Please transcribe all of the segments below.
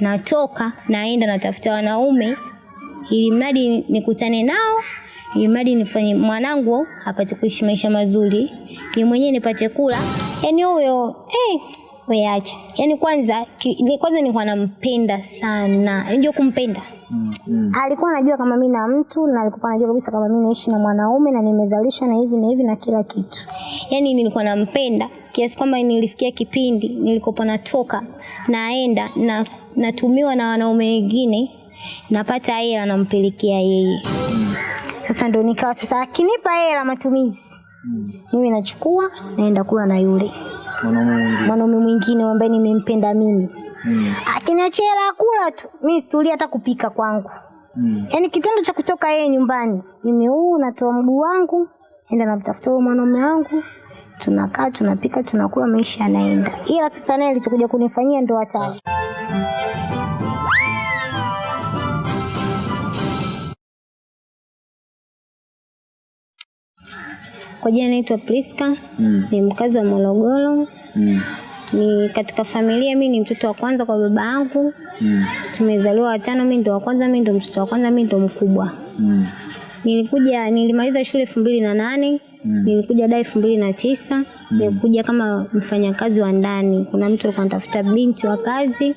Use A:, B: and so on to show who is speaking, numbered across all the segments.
A: natoka naenda natafuta wanaume ili mradi nikutane nao ili mradi nifanye mwanangu apate kuishi maisha mazuri, ni mwenyewe nipate kula. yani huyo eh, we acha. yani kwanza ki, ni- kwanza nilikuwa nampenda sana. ndio kumpenda? Alikuwa anajua kama mimi na mtu na alikuwa anajua kabisa kama mimi naishi na mwanaume na nimezalishwa na hivi na hivi na kila kitu. Yaani nilikuwa nampenda kiasi kwamba nilifikia kipindi nilikopo natoka naenda na natumiwa na wanaume wengine napata hela nampelekea yeye. Sasa ndo nikawa sasa akinipa hela matumizi mimi nachukua naenda kula na yule
B: Mwanaume mwingine.
A: ambaye nimempenda mimi.
B: Mm.
A: Akiniachia hela kula tu, mi sulia hata kupika kwangu.
B: Mm.
A: Yaani kitendo cha kutoka yeye nyumbani, mimi huu natoa mguu wangu, enda namtafuta huyo mwanaume wangu, tunakaa tunapika tunakula, maisha yanaenda. Ila sasa naye alichokuja kunifanyia ndo hatari. Kwa jina naitwa Priska,
B: Mm.
A: ni mkazi wa Morogoro.
B: Mm.
A: Ni katika familia, mi ni mtoto wa kwanza kwa baba yangu.
B: Mm.
A: Tumezaliwa watano, mi ndo wa kwanza, mi ndo mtoto wa kwanza, mi ndo mkubwa.
B: Mm.
A: Nilikuja nilimaliza shule elfu mbili na nane
B: Mm.
A: nilikuja da elfu mbili na tisa nilikuja kama mfanyakazi wa ndani. Kuna mtu alikuwa anatafuta binti wa kazi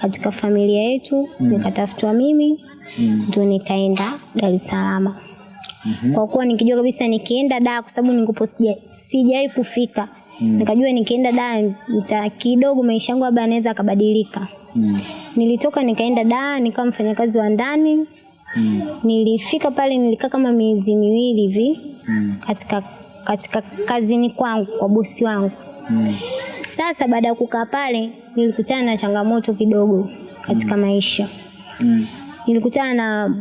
A: katika familia yetu, mm. nikatafutwa mimi ndio nikaenda Dar es Salaam. Mm -hmm. Kwa kuwa nikijua kabisa nikienda da, kwa sababu nilikuwa sijai sijawahi kufika nikajua nikienda da nita kidogo maisha yangu labda anaweza akabadilika.
B: Mm.
A: Nilitoka nikaenda da nikawa mfanyakazi wa ndani
B: Mm.
A: Nilifika pale nilikaa kama miezi miwili hivi
B: Mm.
A: katika katika kazini kwangu kwa bosi wangu.
B: Mm.
A: Sasa baada ya kukaa pale nilikutana na changamoto kidogo katika mm. maisha.
B: Mm.
A: Nilikutana na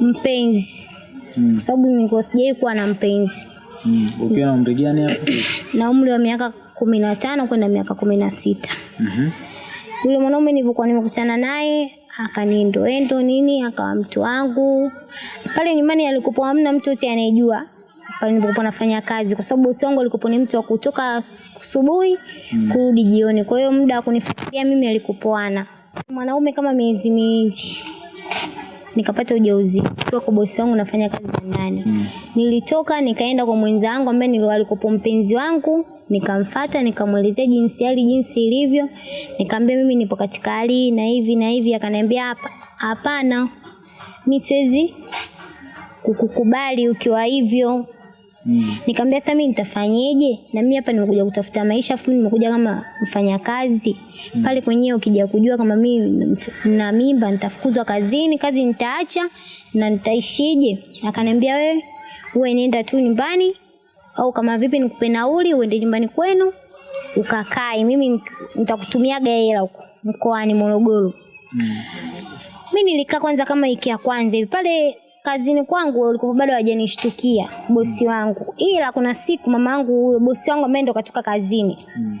A: mpenzi
B: Mm.
A: kwa sababu nilikuwa sijai kuwa na mpenzi
B: Mm. Ukiwa na umri gani hapo?
A: na umri wa miaka kumi na tano kwenda miaka kumi na sita.
B: Mhm.
A: Yule mwanaume nilivyokuwa nimekutana naye akaniendoendo nini, akawa mtu wangu pale nyumbani. Alikuwa hamna mtu yote anayejua pale nilipokuwa nafanya kazi, kwa sababu bosi wangu alikuwa ni mtu wa kutoka asubuhi mm. kurudi jioni. Kwa hiyo muda wa kunifuatilia mimi alikupoana mwanaume kama miezi miwili nikapata ujauzito kwa kwa bosi wangu nafanya kazi za ndani. mm. Nilitoka nikaenda kwa mwenzangu ambaye nilikuwa alikuwa mpenzi wangu, nikamfata nikamwelezea jinsi hali jinsi ilivyo, nikamwambia mimi nipo katika hali na hivi na hivi, akaniambia hapa hapana, mimi siwezi kukukubali ukiwa hivyo.
B: Mm.
A: Nikamwambia sasa mimi nitafanyeje? Na mimi hapa nimekuja kutafuta maisha, afu nimekuja kama mfanyakazi. Mm. Pale kwenyewe ukija kujua kama mimi na mimba nitafukuzwa kazini, kazi nitaacha na nitaishije? Akaniambia wewe uwe nenda tu nyumbani au kama vipi nikupe nauli uende nyumbani kwenu ukakae, mimi nitakutumiaga hela huko mkoani Morogoro. Mm. Mimi nilikaa kwanza kama wiki ya kwanza hivi pale kazini kwangu walikuwa bado hawajanishtukia bosi wangu, ila kuna siku mama yangu huyo bosi wangu ambaye ndo katoka kazini
B: Mm.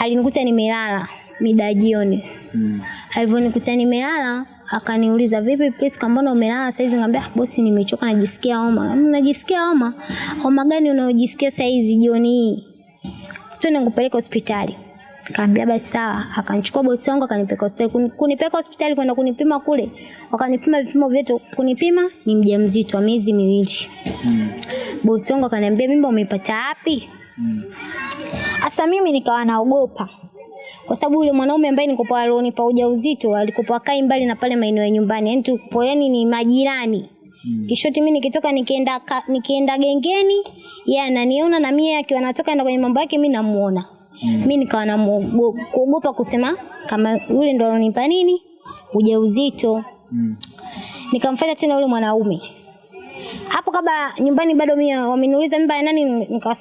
A: alinikuta nimelala mida jioni.
B: Mm.
A: Alivyonikuta nimelala akaniuliza vipi Priska, mbona umelala saizi? Nikamwambia "Ah, bosi, nimechoka najisikia homa. "Mm, Najisikia homa? Homa gani unayojisikia saizi jioni hii? Twende nikupeleke hospitali. Kaambia basi sawa. Akanichukua bosi wangu akanipeleka hospitali. Kuni- Kunipeleka hospitali kwenda kunipima kule. Wakanipima vipimo vyote kunipima ni mjamzito wa miezi miwili.
B: Mm.
A: Bosi wangu akaniambia mimba umeipata wapi?
B: Mm.
A: Sasa mimi nikawa naogopa. Kwa sababu yule mwanaume ambaye nikopo alionipa ujauzito alikopo akai mbali na pale maeneo ya nyumbani. Yaani tupo yani ni majirani.
B: Mm.
A: Kishoti mimi nikitoka nikienda nikienda gengeni, yeye ananiona na mimi akiwa anatoka enda kwenye mambo yake mimi namuona. Mimi nikawa na kuogopa kusema kama yule ndo alonipa nini? Ujauzito.
B: Mm.
A: nikamfanya tena yule mwanaume. Hapo kabla nyumbani bado mimi wameniuliza mimba nani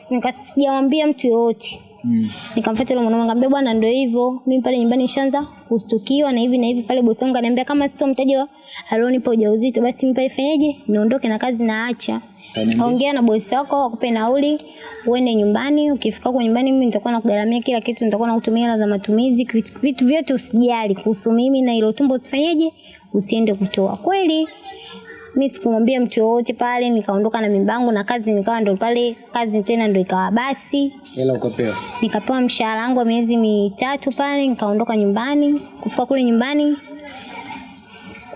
A: nikasijawambia nika, mtu yoyote.
B: Mm.
A: Nikamfuata yule mwanaume nikamwambia bwana ndio hivyo. Mimi pale nyumbani nishaanza kustukiwa na hivi na hivi pale bosi wangu ananiambia kama sitomtaja alionipa ujauzito basi mimi pale fanyeje? Niondoke na kazi naacha. Ongea na bosi wako akupe nauli uende nyumbani. Ukifika huko nyumbani mimi nitakuwa nakugharamia kila kitu, nitakuwa nakutumia hela za matumizi, vitu, vitu vyote usijali kuhusu mimi na hilo tumbo usifanyeje? Usiende kutoa. Kweli mi sikumwambia mtu yoyote pale, nikaondoka na mimbangu na kazi nikawa ndo pale kazi tena ndo ikawa basi
B: Hela ukapewa.
A: nikapewa mshahara wangu wa miezi mitatu pale, nikaondoka nyumbani. Kufika kule nyumbani,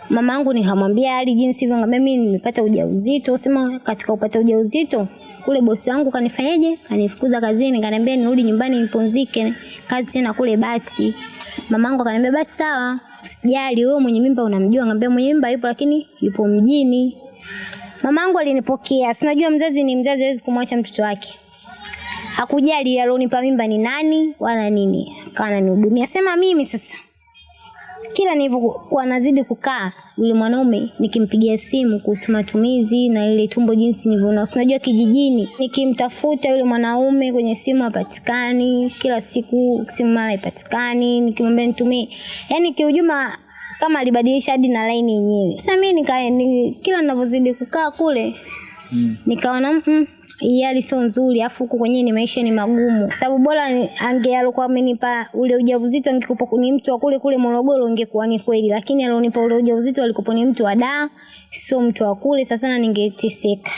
A: mama yangu nikamwambia hali jinsi hivyo, ngambia mimi nimepata ujauzito. Sema katika upata ujauzito kule bosi wangu kanifanyaje? Kanifukuza kazini, kaniambia nirudi nyumbani nipumzike kazi tena kule basi. Mama yangu akaniambia basi sawa, usijali wewe mwenye mimba unamjua. Ngambia mwenye mimba yupo lakini yupo mjini. Mama yangu alinipokea. Si unajua mzazi ni mzazi, hawezi kumwacha mtoto wake hakujali alionipa mimba ni nani wala nini, akawa ananihudumia. Sema mimi sasa, kila nilivyokuwa nazidi kukaa yule mwanaume, nikimpigia simu kuhusu matumizi na ile tumbo jinsi nilivyoona, unajua kijijini, nikimtafuta yule mwanaume kwenye simu hapatikani, kila siku simu mara haipatikani, nikimwambia nitumie, yani kiujuma kama alibadilisha hadi na laini yenyewe. Sasa mimi nika, ni, kila ninavyozidi kukaa kule
B: Mm.
A: nikaona mm, hii hali sio nzuri, afu huku kwenyewe ni maisha ni magumu, sababu bora ange alikuwa amenipa ule ujauzito angekupa ni mtu wa kule kule Morogoro, ingekuwa ni kweli, lakini alionipa ule ujauzito alikuwa ni mtu wa da, sio mtu wa kule. Sasa na ningeteseka.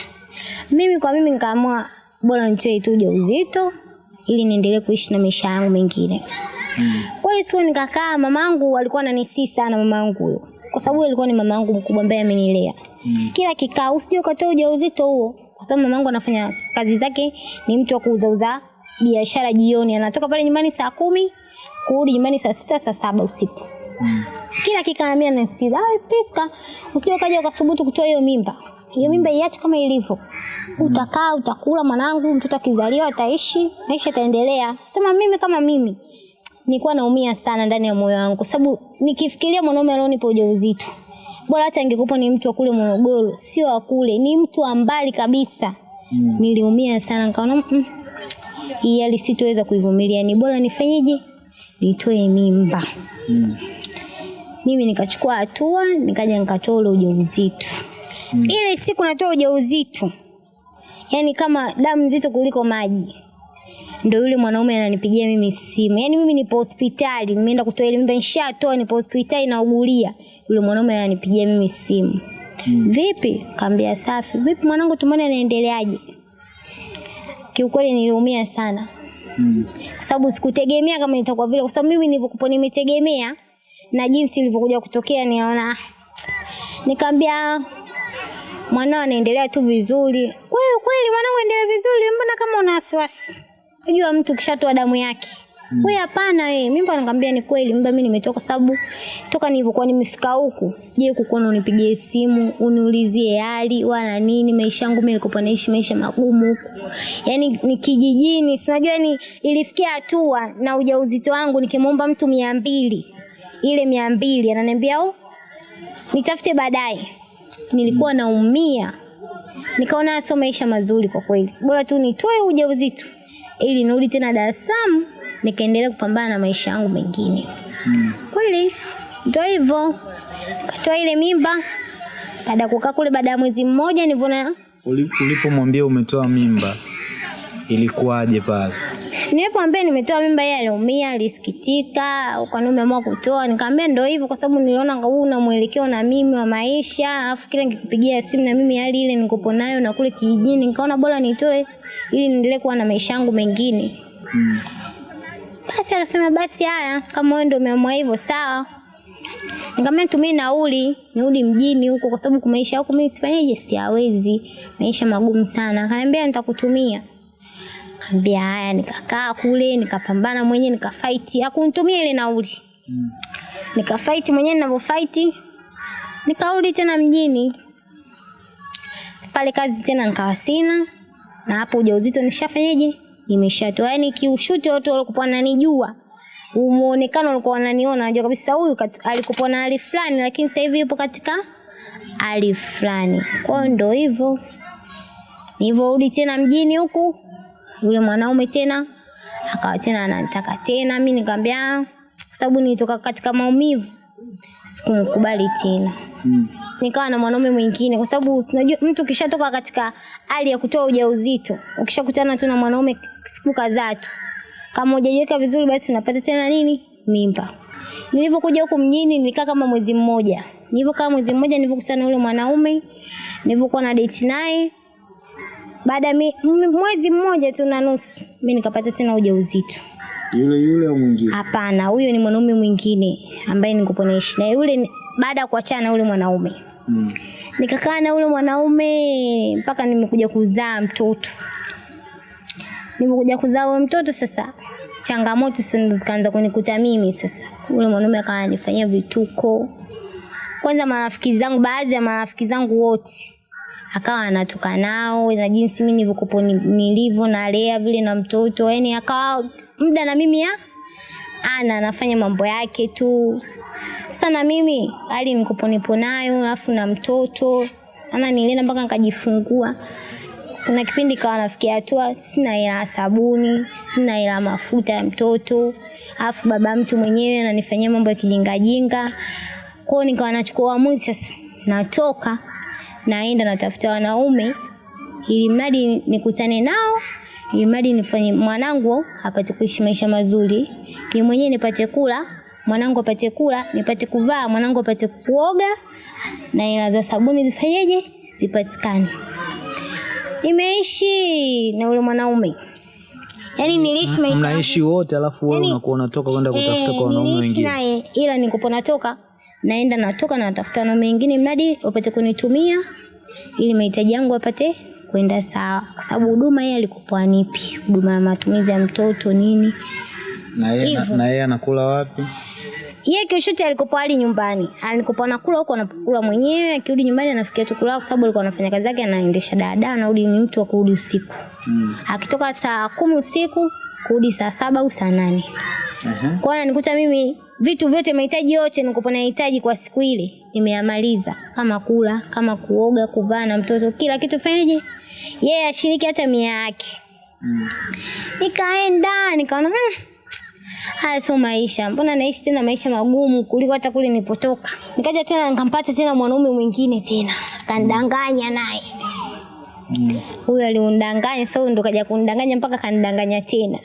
A: Mimi kwa mimi, nikaamua bora nitoe tu ujauzito ili niendelee kuishi na maisha yangu mengine. Kweli sio nikakaa, mamangu alikuwa ananisii sana mamangu huyo, kwa sababu alikuwa ni mamangu mkubwa ambaye amenilea. Kila kikao usije ukatoa ujauzito huo, kwa sababu mamangu anafanya kazi zake, ni mtu wa kuuzauza biashara jioni, anatoka pale nyumbani saa kumi kurudi nyumbani saa sita saa saba usiku. Kila kikao mimi anasikiza, "Ai Priska, usije ukaja ukasubutu kutoa hiyo mimba. Hiyo mimba iache kama ilivyo. Utakaa, utakula mwanangu, mtoto akizaliwa ataishi, maisha yataendelea." Sema mimi kama mimi nilikuwa naumia sana ndani ya moyo wangu, sababu nikifikiria mwanaume alionipa ujauzito, bora hata ingekupa ni mtu wa kule Morogoro, sio wa kule, ni mtu wa mbali kabisa.
B: Mm.
A: Niliumia sana, nikaona mm, hii hali sitoweza kuivumilia, ni bora nifanyeje, nitoe mimba.
B: Mm.
A: Mimi nikachukua hatua, nikaja nikatoa ule ujauzito. Ile siku natoa ujauzito, yani kama damu nzito kuliko maji ndo yule mwanaume ananipigia mimi simu. Yaani mimi nipo hospitali, nimeenda kutoa ile mimba nishatoa, nipo hospitali naugulia. Yule mwanaume ananipigia mimi simu. Vipi? Kaambia safi. Vipi mwanangu tumeona anaendeleaje? Kiukweli niliumia sana.
B: Mm.
A: Kwa sababu sikutegemea kama itakuwa vile, kwa sababu mimi nilivyokuwa nimetegemea na jinsi ilivyokuja kutokea niona nikaambia mwanao anaendelea tu vizuri. Kwa hiyo kweli mwanangu endelea vizuri, mbona kama una wasiwasi? Unajua mtu kishatoa damu yake. Mm. Wewe hapana wewe. Mimba nikamwambia ni kweli, mimba mimi nimetoka sababu toka nilivyokuwa nimefika huku, sije kukuona unipigie simu, uniulizie hali wala nini, maisha yangu mimi nilikuwa naishi maisha magumu huku. Yaani ni kijijini, si unajua ni ilifikia hatua na ujauzito wangu nikimwomba mtu mia mbili ile mia mbili ananiambia oh, nitafute baadaye. Nilikuwa naumia, nikaona sio maisha mazuri kwa kweli, bora tu nitoe ujauzito ili nirudi tena Dar es Salaam nikaendelea kupambana na maisha yangu mengine. Kweli ndio hivyo, katoa ile mimba. Baada ya kukaa kule, baada ya mwezi mmoja nilivyoona
B: Ulipomwambia umetoa mimba ilikuwaje pale?
A: Nilipomwambia nimetoa mimba, yeye aliumia, alisikitika, kwa nini umeamua kutoa? Nikamwambia ndio hivyo, kwa sababu niliona huu una mwelekeo na mimi wa maisha, alafu kila nikikupigia simu na mimi hali ile nikopo nayo na kule kijijini, nikaona bora nitoe ili niendelee kuwa na maisha yangu mengine.
B: Mm.
A: Basi akasema basi haya, kama wewe ndio umeamua hivyo sawa. Nikamwambia nitumie nauli nirudi mjini huko, kwa sababu kwa maisha yako mimi sifanyeje, siawezi, maisha magumu sana. Akaniambia nitakutumia. Kaambia haya, nikakaa kule nikapambana mwenyewe nikafight, hakunitumia ile nauli. Nikafight mwenyewe ninavyofight, nikarudi tena mjini pale kazi tena nikawa sina, na hapo ujauzito nishafanyaje, nimeshatoa. Yani kiushuti watu walikuwa wananijua muonekano walikuwa wananiona, najua kabisa huyu alikuwa na hali fulani, lakini sasa hivi yupo katika hali fulani. Kwa hiyo ndo hivyo, nilivyorudi tena mjini huku, yule mwanaume tena akawa tena ananitaka tena, mimi nikamwambia "Ah, kwa sababu nilitoka katika maumivu, sikumkubali tena
B: Mm.
A: nikawa na mwanaume mwingine, kwa sababu unajua mtu ukishatoka katika hali ya kutoa ujauzito, ukishakutana tu na mwanaume siku kadhaa tu, kama hujajiweka vizuri, basi unapata tena nini, mimba. Nilipokuja huku mjini nilikaa kama mwezi mmoja. Nilivyokaa mwezi mmoja nilipokutana na yule mwanaume, nilivyokuwa na date naye. Baada ya mwezi mmoja tu na nusu, mimi nikapata tena ujauzito.
B: Yule yule au mwingine?
A: Hapana, huyo ni mwanaume mwingine ambaye nilikuwa naishi naye. Yule baada ya kuachana na yule mwanaume.
B: Mm.
A: Nikakaa na yule mwanaume mpaka nimekuja kuzaa mtoto. Nimekuja kuzaa huyo mtoto sasa, changamoto sasa zikaanza kunikuta mimi sasa. Yule mwanaume akawa ananifanyia vituko. Kwanza marafiki zangu, baadhi ya marafiki zangu wote akawa anatoka nao na jinsi mimi nilivyokuwa nilivyo nilivyo nalea vile na mtoto, yani akawa muda na mimi ya ana anafanya mambo yake tu. sana mimi hali nikopo nipo nayo alafu na mtoto ana nilienda mpaka nikajifungua. Kuna kipindi kawa nafikia hatua sina hela sabuni, sina hela mafuta ya mtoto, alafu baba mtu mwenyewe ananifanyia mambo ya kijingajinga. kwao nikawa nachukua uamuzi sasa, natoka naenda natafuta wanaume ili mradi nikutane nao ili mradi nifanye mwanangu apate kuishi maisha mazuri, ni mwenyewe nipate kula, mwanangu apate kula, nipate kuvaa, mwanangu apate kuoga na hela za sabuni zifanyeje zipatikane. Nimeishi na ule mwanaume, yaani niliishi maisha
B: Mnaishi wote alafu wewe
A: Yaani-
B: unakuwa unatoka kwenda kutafuta kwa wanaume wengine.
A: naye ila nikupo natoka naenda natoka na natafuta wanaume wengine mradi wapate kunitumia ili mahitaji yangu apate kwenda sawa, kwa sababu huduma yeye alikupoa nipi huduma ya matumizi ya mtoto nini.
B: Na yeye na- yeye anakula wapi?
A: Yeye kishuti alikupoa hali nyumbani, alikopo anakula huko anakula mwenyewe, akirudi nyumbani anafikia tu kula, kwa sababu alikuwa anafanya kazi yake, anaendesha dada, anarudi ni mtu wa kurudi usiku.
B: Mm.
A: Akitoka saa kumi usiku kurudi saa saba au saa nane.
B: Mhm.
A: Kwa hiyo ananikuta mimi vitu vyote mahitaji yote nilikuwa nahitaji kwa siku ile nimeyamaliza, kama kula, kama kuoga, kuvaa na mtoto, kila kitu fanyaje, yeye yeah, ashiriki hata mia yake.
B: Mm.
A: Nikaenda nikaona hmm, haya sio maisha, mbona naishi tena maisha magumu kuliko hata kule nilipotoka. Nikaja tena nikampata tena mwanaume mwingine tena, kandanganya naye
B: Mm.
A: huyo mm. sasa sio ndo kaja kunidanganya mpaka kanidanganya tena.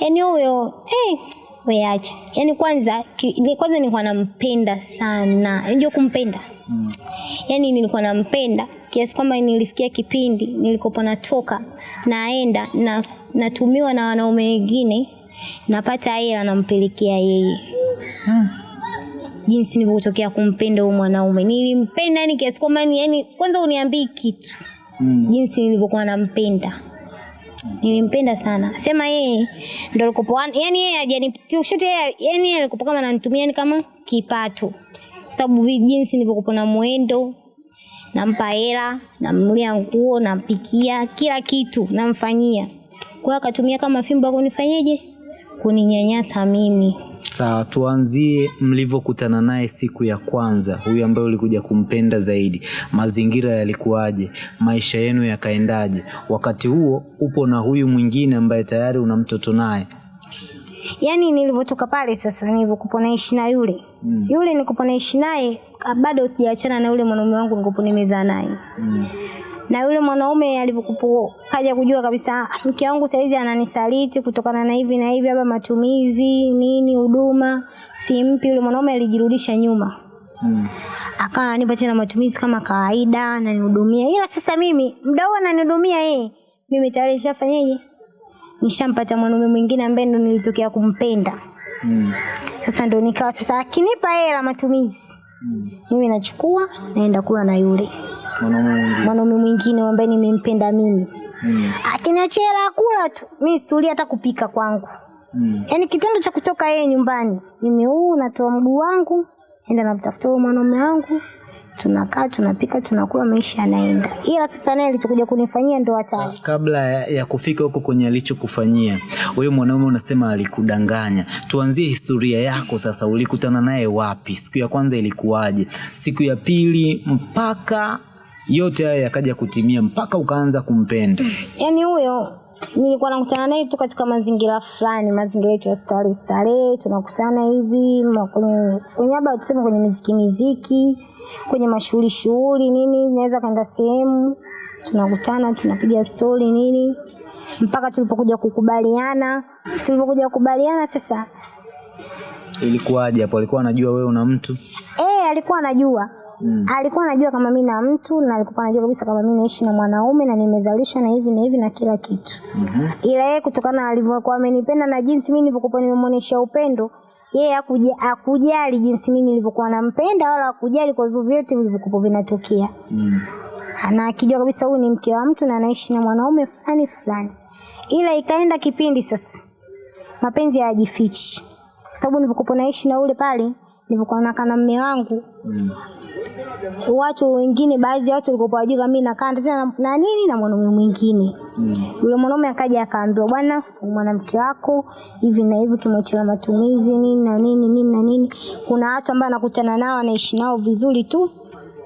A: Yaani huyo eh, weacha acha. Yaani kwanza ki, ni kwanza nilikuwa nampenda sana. Unajua kumpenda?
B: Mm.
A: Yaani nilikuwa nampenda kiasi kwamba nilifikia kipindi nilikopo natoka naenda na natumiwa na wanaume wengine napata hela nampelekea yeye. Jinsi nilivyotokea kumpenda huyo mwanaume. Nilimpenda yani kiasi kwamba yani, yani kwanza uniambii kitu.
B: Mm.
A: Jinsi nilivyokuwa nampenda. Nilimpenda sana. Sema yeye ndo alikopo yani yeye hajani kiushote yeye yani yeye alikopo kama ananitumia ni kama kipato. Sababu jinsi nilivyokuwa na mwendo nampa hela, namlia nguo, nampikia, kila kitu namfanyia. Kwa akatumia kama fimbo kunifanyeje? Kuninyanyasa mimi.
B: Sawa, tuanzie mlivyokutana naye siku ya kwanza, huyu ambaye ulikuja kumpenda zaidi. Mazingira yalikuwaje? Maisha yenu yakaendaje? Wakati huo upo na huyu mwingine ambaye tayari una mtoto naye.
A: Yaani nilivyotoka pale sasa nilivyokuwa naishi na yule.
B: Mm.
A: Yule nilikuwa naishi naye ah, bado sijaachana na yule mwanaume wangu nilikuwa nimezaa naye.
B: Mm.
A: Na yule mwanaume alivyokupo kaja kujua kabisa "Ah, mke wangu saizi ananisaliti kutokana na hivi na hivi, labda matumizi nini, huduma simpi. Yule mwanaume alijirudisha nyuma,
B: Mm.
A: akawa ananipa tena matumizi kama kawaida, ananihudumia. Ila sasa mimi muda huo ananihudumia yeye, mimi tayari nishafanyaje, nishampata mwanaume mwingine ambaye ndo nilitokea kumpenda.
B: Mm.
A: Sasa ndo nikawa sasa akinipa hela matumizi,
B: Mm.
A: mimi nachukua naenda kula na yule
B: Mwanaume mwingine.
A: ambaye nimempenda mimi.
B: Mm.
A: akiniachia kula tu, mimi situli hata kupika kwangu.
B: Mm.
A: Yaani kitendo cha kutoka yeye nyumbani, mimi huu natoa mguu wangu, enda namtafuta huyo mwanaume wangu, tunakaa tunapika, tunakula, maisha yanaenda. Ila sasa naye alichokuja kunifanyia ndo hatari.
B: Kabla ya, ya kufika huko kwenye alichokufanyia huyo mwanaume, unasema alikudanganya. Tuanzie historia yako sasa. Ulikutana naye wapi? Siku ya kwanza ilikuwaje? Siku ya pili mpaka yote haya yakaja kutimia mpaka ukaanza kumpenda.
A: Yaani huyo nilikuwa nakutana naye tu katika mazingira fulani, mazingira yetu ya starehe starehe, tunakutana hivi kwenye labda tuseme kwenye miziki miziki, kwenye mashughuli shughuli nini, naweza kaenda sehemu tunakutana tunapiga stori nini, mpaka tulipokuja kukubaliana. Tulipokuja kukubaliana sasa,
B: Ilikuwaje hapo? Alikuwa anajua wewe una mtu?
A: eh, alikuwa anajua Mm. Alikuwa anajua kama mimi na mtu na alikuwa anajua kabisa kama mimi naishi na mwanaume na nimezalishwa na hivi na hivi na kila kitu. Mm-hmm. Ila yeye kutokana alivyokuwa amenipenda na jinsi mimi nilivyokuwa nimemwonyesha upendo, yeye akuja, hakujali jinsi mimi nilivyokuwa nampenda wala hakujali kwa hivyo vyote vilivyokuwa vinatokea.
B: Mm.
A: na akijua kabisa huyu ni mke wa mtu na anaishi na mwanaume fulani fulani. Ila ikaenda kipindi sasa, mapenzi hayajifichi, kwa sababu nilivyokuwa naishi na ule pale, nilivyokuwa nakaa na mume wangu
B: Mm.
A: Watu wengine, baadhi ya watu walikuwa wajua kama mimi nakaa tena na, nini na mwanaume mwingine
B: Mm.
A: yule mwanaume akaja akaambiwa, bwana, mwanamke wako hivi na hivi, kimwachia matumizi nini na nini nini na nini. Kuna watu ambao anakutana nao anaishi nao vizuri tu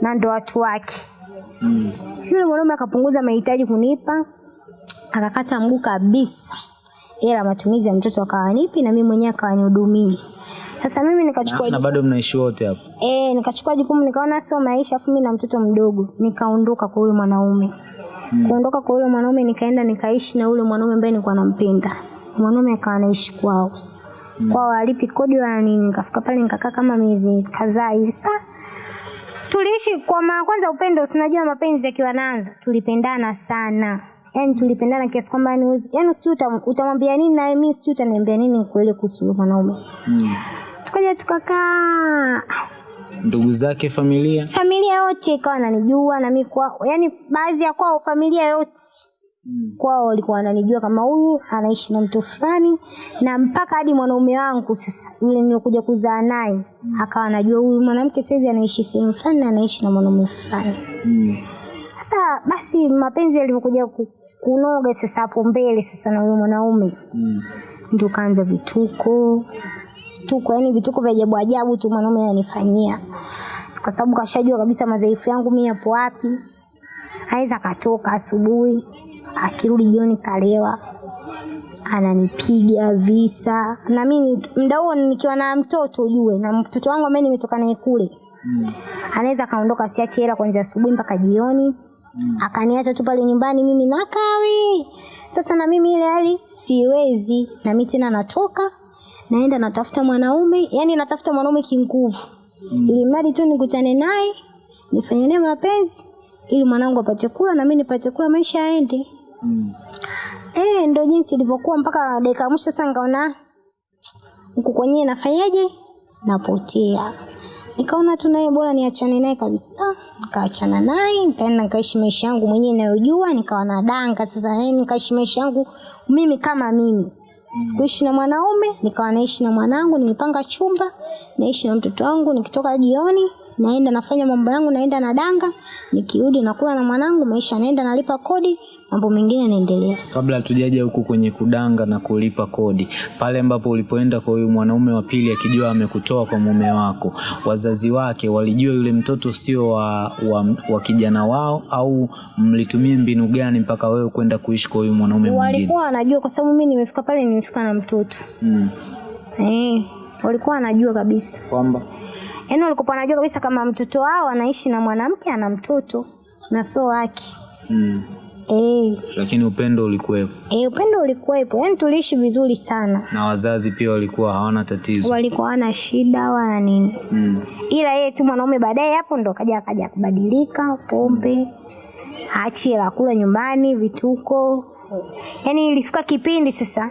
A: na ndo watu wake.
B: Mm.
A: Yule mwanaume akapunguza mahitaji kunipa, akakata mguu kabisa, ila matumizi ya mtoto akawanipi na mimi mwenyewe akanihudumia. Sasa mimi nikachukua
B: Na, na bado mnaishi wote hapo?
A: eh, nikachukua jukumu, nikaona sio maisha, afu mimi na mtoto mdogo, nikaondoka kwa yule mwanaume. Hmm. Kuondoka kwa yule mwanaume, nikaenda nikaishi na yule mwanaume ambaye nilikuwa nampenda. Mwanaume akawa anaishi kwao kwao, alipi kodi wala nini. Nikafika pale nikakaa kama miezi kadhaa hivi. Sasa tuliishi kwa mara kwanza, upendo, unajua mapenzi yakiwa naanza, tulipendana sana yani tulipendana kiasi kwamba yani yani si utamwambia nini na mimi si utaniambia nini kweli kuhusu mwanaume.
B: Mm.
A: Tukaja tukakaa
B: Ndugu zake, familia?
A: familia yote ikawa wananijua na mimi yani baadhi ya kwao familia yote kwao walikuwa wananijua kama huyu anaishi na mtu fulani na mpaka hadi mwanaume wangu sasa yule nilokuja kuzaa naye akawa anajua huyu mwanamke saizi anaishi sehemu fulani na anaishi na mwanaume fulani
B: Mm.
A: sasa basi mapenzi yalivyokuja ku- kunoga sasa hapo mbele sasa na yule mwanaume
B: Mm.
A: ndio kaanza vituko vituko yani vituko vya ajabu ajabu tu mwanaume ananifanyia. Kwa sababu kashajua kabisa madhaifu yangu mimi yapo wapi. Aweza akatoka asubuhi akirudi jioni kalewa ananipiga visa. Na mimi muda huo nikiwa na mtoto ujue na mtoto wangu ambaye nimetoka naye kule
B: Mm.
A: anaweza akaondoka siache hela kuanzia asubuhi mpaka jioni. Mm. akaniacha tu pale nyumbani mimi nakawi. Sasa na mimi ile hali siwezi na mimi tena natoka naenda natafuta mwanaume yani natafuta mwanaume kinguvu mm. ili mradi tu nikutane naye nifanye naye mapenzi ili mwanangu apate kula na mimi nipate kula maisha yaende.
B: Mm.
A: eh ndo jinsi ilivyokuwa mpaka dakika mwisho sasa nikaona huku kwenyewe nafanyaje? Napotea. Nikaona tu naye bora niachane naye kabisa. Nikaachana naye nikaenda nikaishi maisha yangu mwenyewe nayojua nikawa na danga sasa yani nikaishi maisha yangu mimi kama mimi sikuishi na mwanaume nikawa naishi na mwanangu nimepanga chumba naishi na mtoto wangu nikitoka jioni naenda nafanya mambo yangu naenda na danga nikirudi nakula na mwanangu maisha naenda nalipa kodi mambo mengine yanaendelea
B: Kabla hatujaja huku kwenye kudanga na kulipa kodi, pale ambapo ulipoenda kwa huyu mwanaume wa pili akijua amekutoa kwa mume wako, wazazi wake walijua yule mtoto sio wa, wa, wa kijana wao, au mlitumia mbinu gani mpaka wewe kwenda kuishi kwa huyu mwanaume mwingine?
A: walikuwa wanajua kwa sababu mimi nimefika pale nimefika na mtoto
B: Mm.
A: eh, walikuwa wanajua kabisa
B: Kwamba
A: yaani walikuwa wanajua kabisa kama mtoto wao anaishi na mwanamke ana mtoto na sio wake
B: mm.
A: Eh,
B: Lakini upendo ulikuwepo.
A: Eh, upendo ulikuwepo. Yaani tuliishi vizuri sana.
B: Na wazazi pia walikuwa hawana tatizo.
A: walikuwa hawana shida wala nini.
B: Mm.
A: ila yeye tu mwanaume baadaye hapo ndo kaja akaja kubadilika pombe achi la kula nyumbani vituko. Yaani ilifika kipindi sasa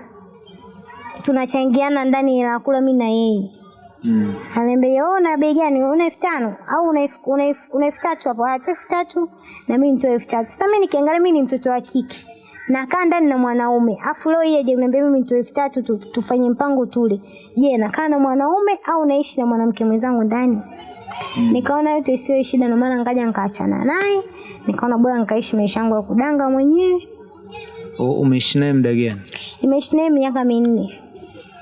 A: tunachangiana ndani hela kula mi na yeye
B: Mm.
A: Ananiambia una bei gani? Una elfu tano au una elfu tatu hapo? Ah, elfu tatu na mimi nitoe elfu tatu. Sasa mimi nikiangalia mimi ni mtoto wa kike. Nakaa ndani na mwanaume. Afu leo yeye aje niambia mimi nitoe elfu tatu tu, tufanye mpango tule. Je, nakaa na mwanaume au naishi na mwanamke mwenzangu ndani? Mm. Nikaona yote isiwe shida ndio maana ngaja nikaachana naye. Nikaona bora nikaishi maisha yangu ya kudanga mwenyewe.
B: Umeishi naye muda gani?
A: Nimeishi naye miaka minne.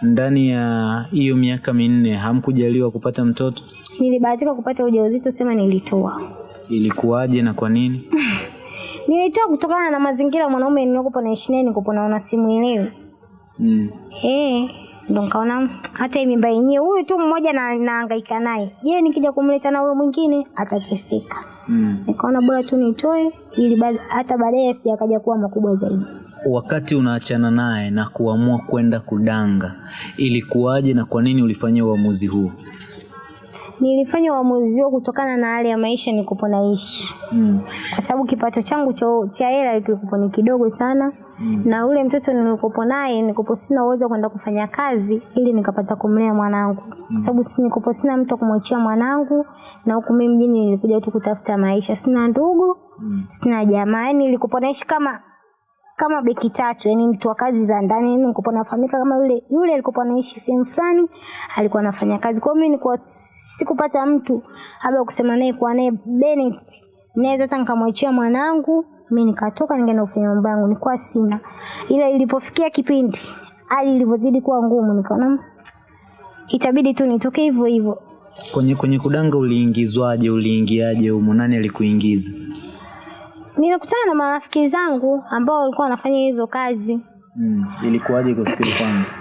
B: Ndani ya hiyo miaka minne hamkujaliwa kupata mtoto?
A: Nilibahatika kupata ujauzito, sema nilitoa.
B: Ilikuwaje na kwa nini?
A: Nilitoa kutokana na mazingira mwanaume nilikopo naishi naye nikopo naona simuelewi.
B: Mm.
A: Eh, ndo nkaona hata hii mimba yenyewe huyu tu mmoja na nahangaika naye. Je, nikija kumleta na huyo mwingine atateseka.
B: Mm.
A: Nikaona bora tu nitoe ili hata baadaye sijakaja kuwa makubwa zaidi.
B: Wakati unaachana naye na kuamua kwenda kudanga, ilikuwaje na kwa nini ulifanya uamuzi huo?
A: Nilifanya uamuzi huo kutokana na hali ya maisha nilikuwa naishi
B: Mm.
A: kwa sababu kipato changu cha cha hela kilikuwa ni kidogo sana mm. na ule mtoto nilikopo naye nilikopo sina uwezo kwenda kufanya kazi ili nikapata kumlea mwanangu kwa sababu si nilikopo sina mtu wa kumwachia mwanangu na huku mimi mjini nilikuja tu kutafuta maisha sina ndugu mm. sina jamaa yani nilikopo naishi kama kama beki tatu yani mtu wa kazi za ndani yani nilikuwa nafahamika kama yule yule alikuwa anaishi sehemu fulani alikuwa anafanya kazi kwa hiyo mimi nilikuwa sikupata mtu labda kusema naye kwa naye Bennett naweza hata nikamwachia mwanangu mimi nikatoka ningeenda kufanya mambo yangu nilikuwa sina ila ilipofikia kipindi hali ilivyozidi kuwa ngumu nikaona "Mm, itabidi tu nitoke hivyo hivyo
B: Kwenye, kwenye kudanga uliingizwaje? Uliingiaje humo? Nani alikuingiza?
A: Nilikutana na marafiki zangu ambao walikuwa wanafanya hizo kazi.
B: Mm. Ilikuwaje kwa siku kwanza?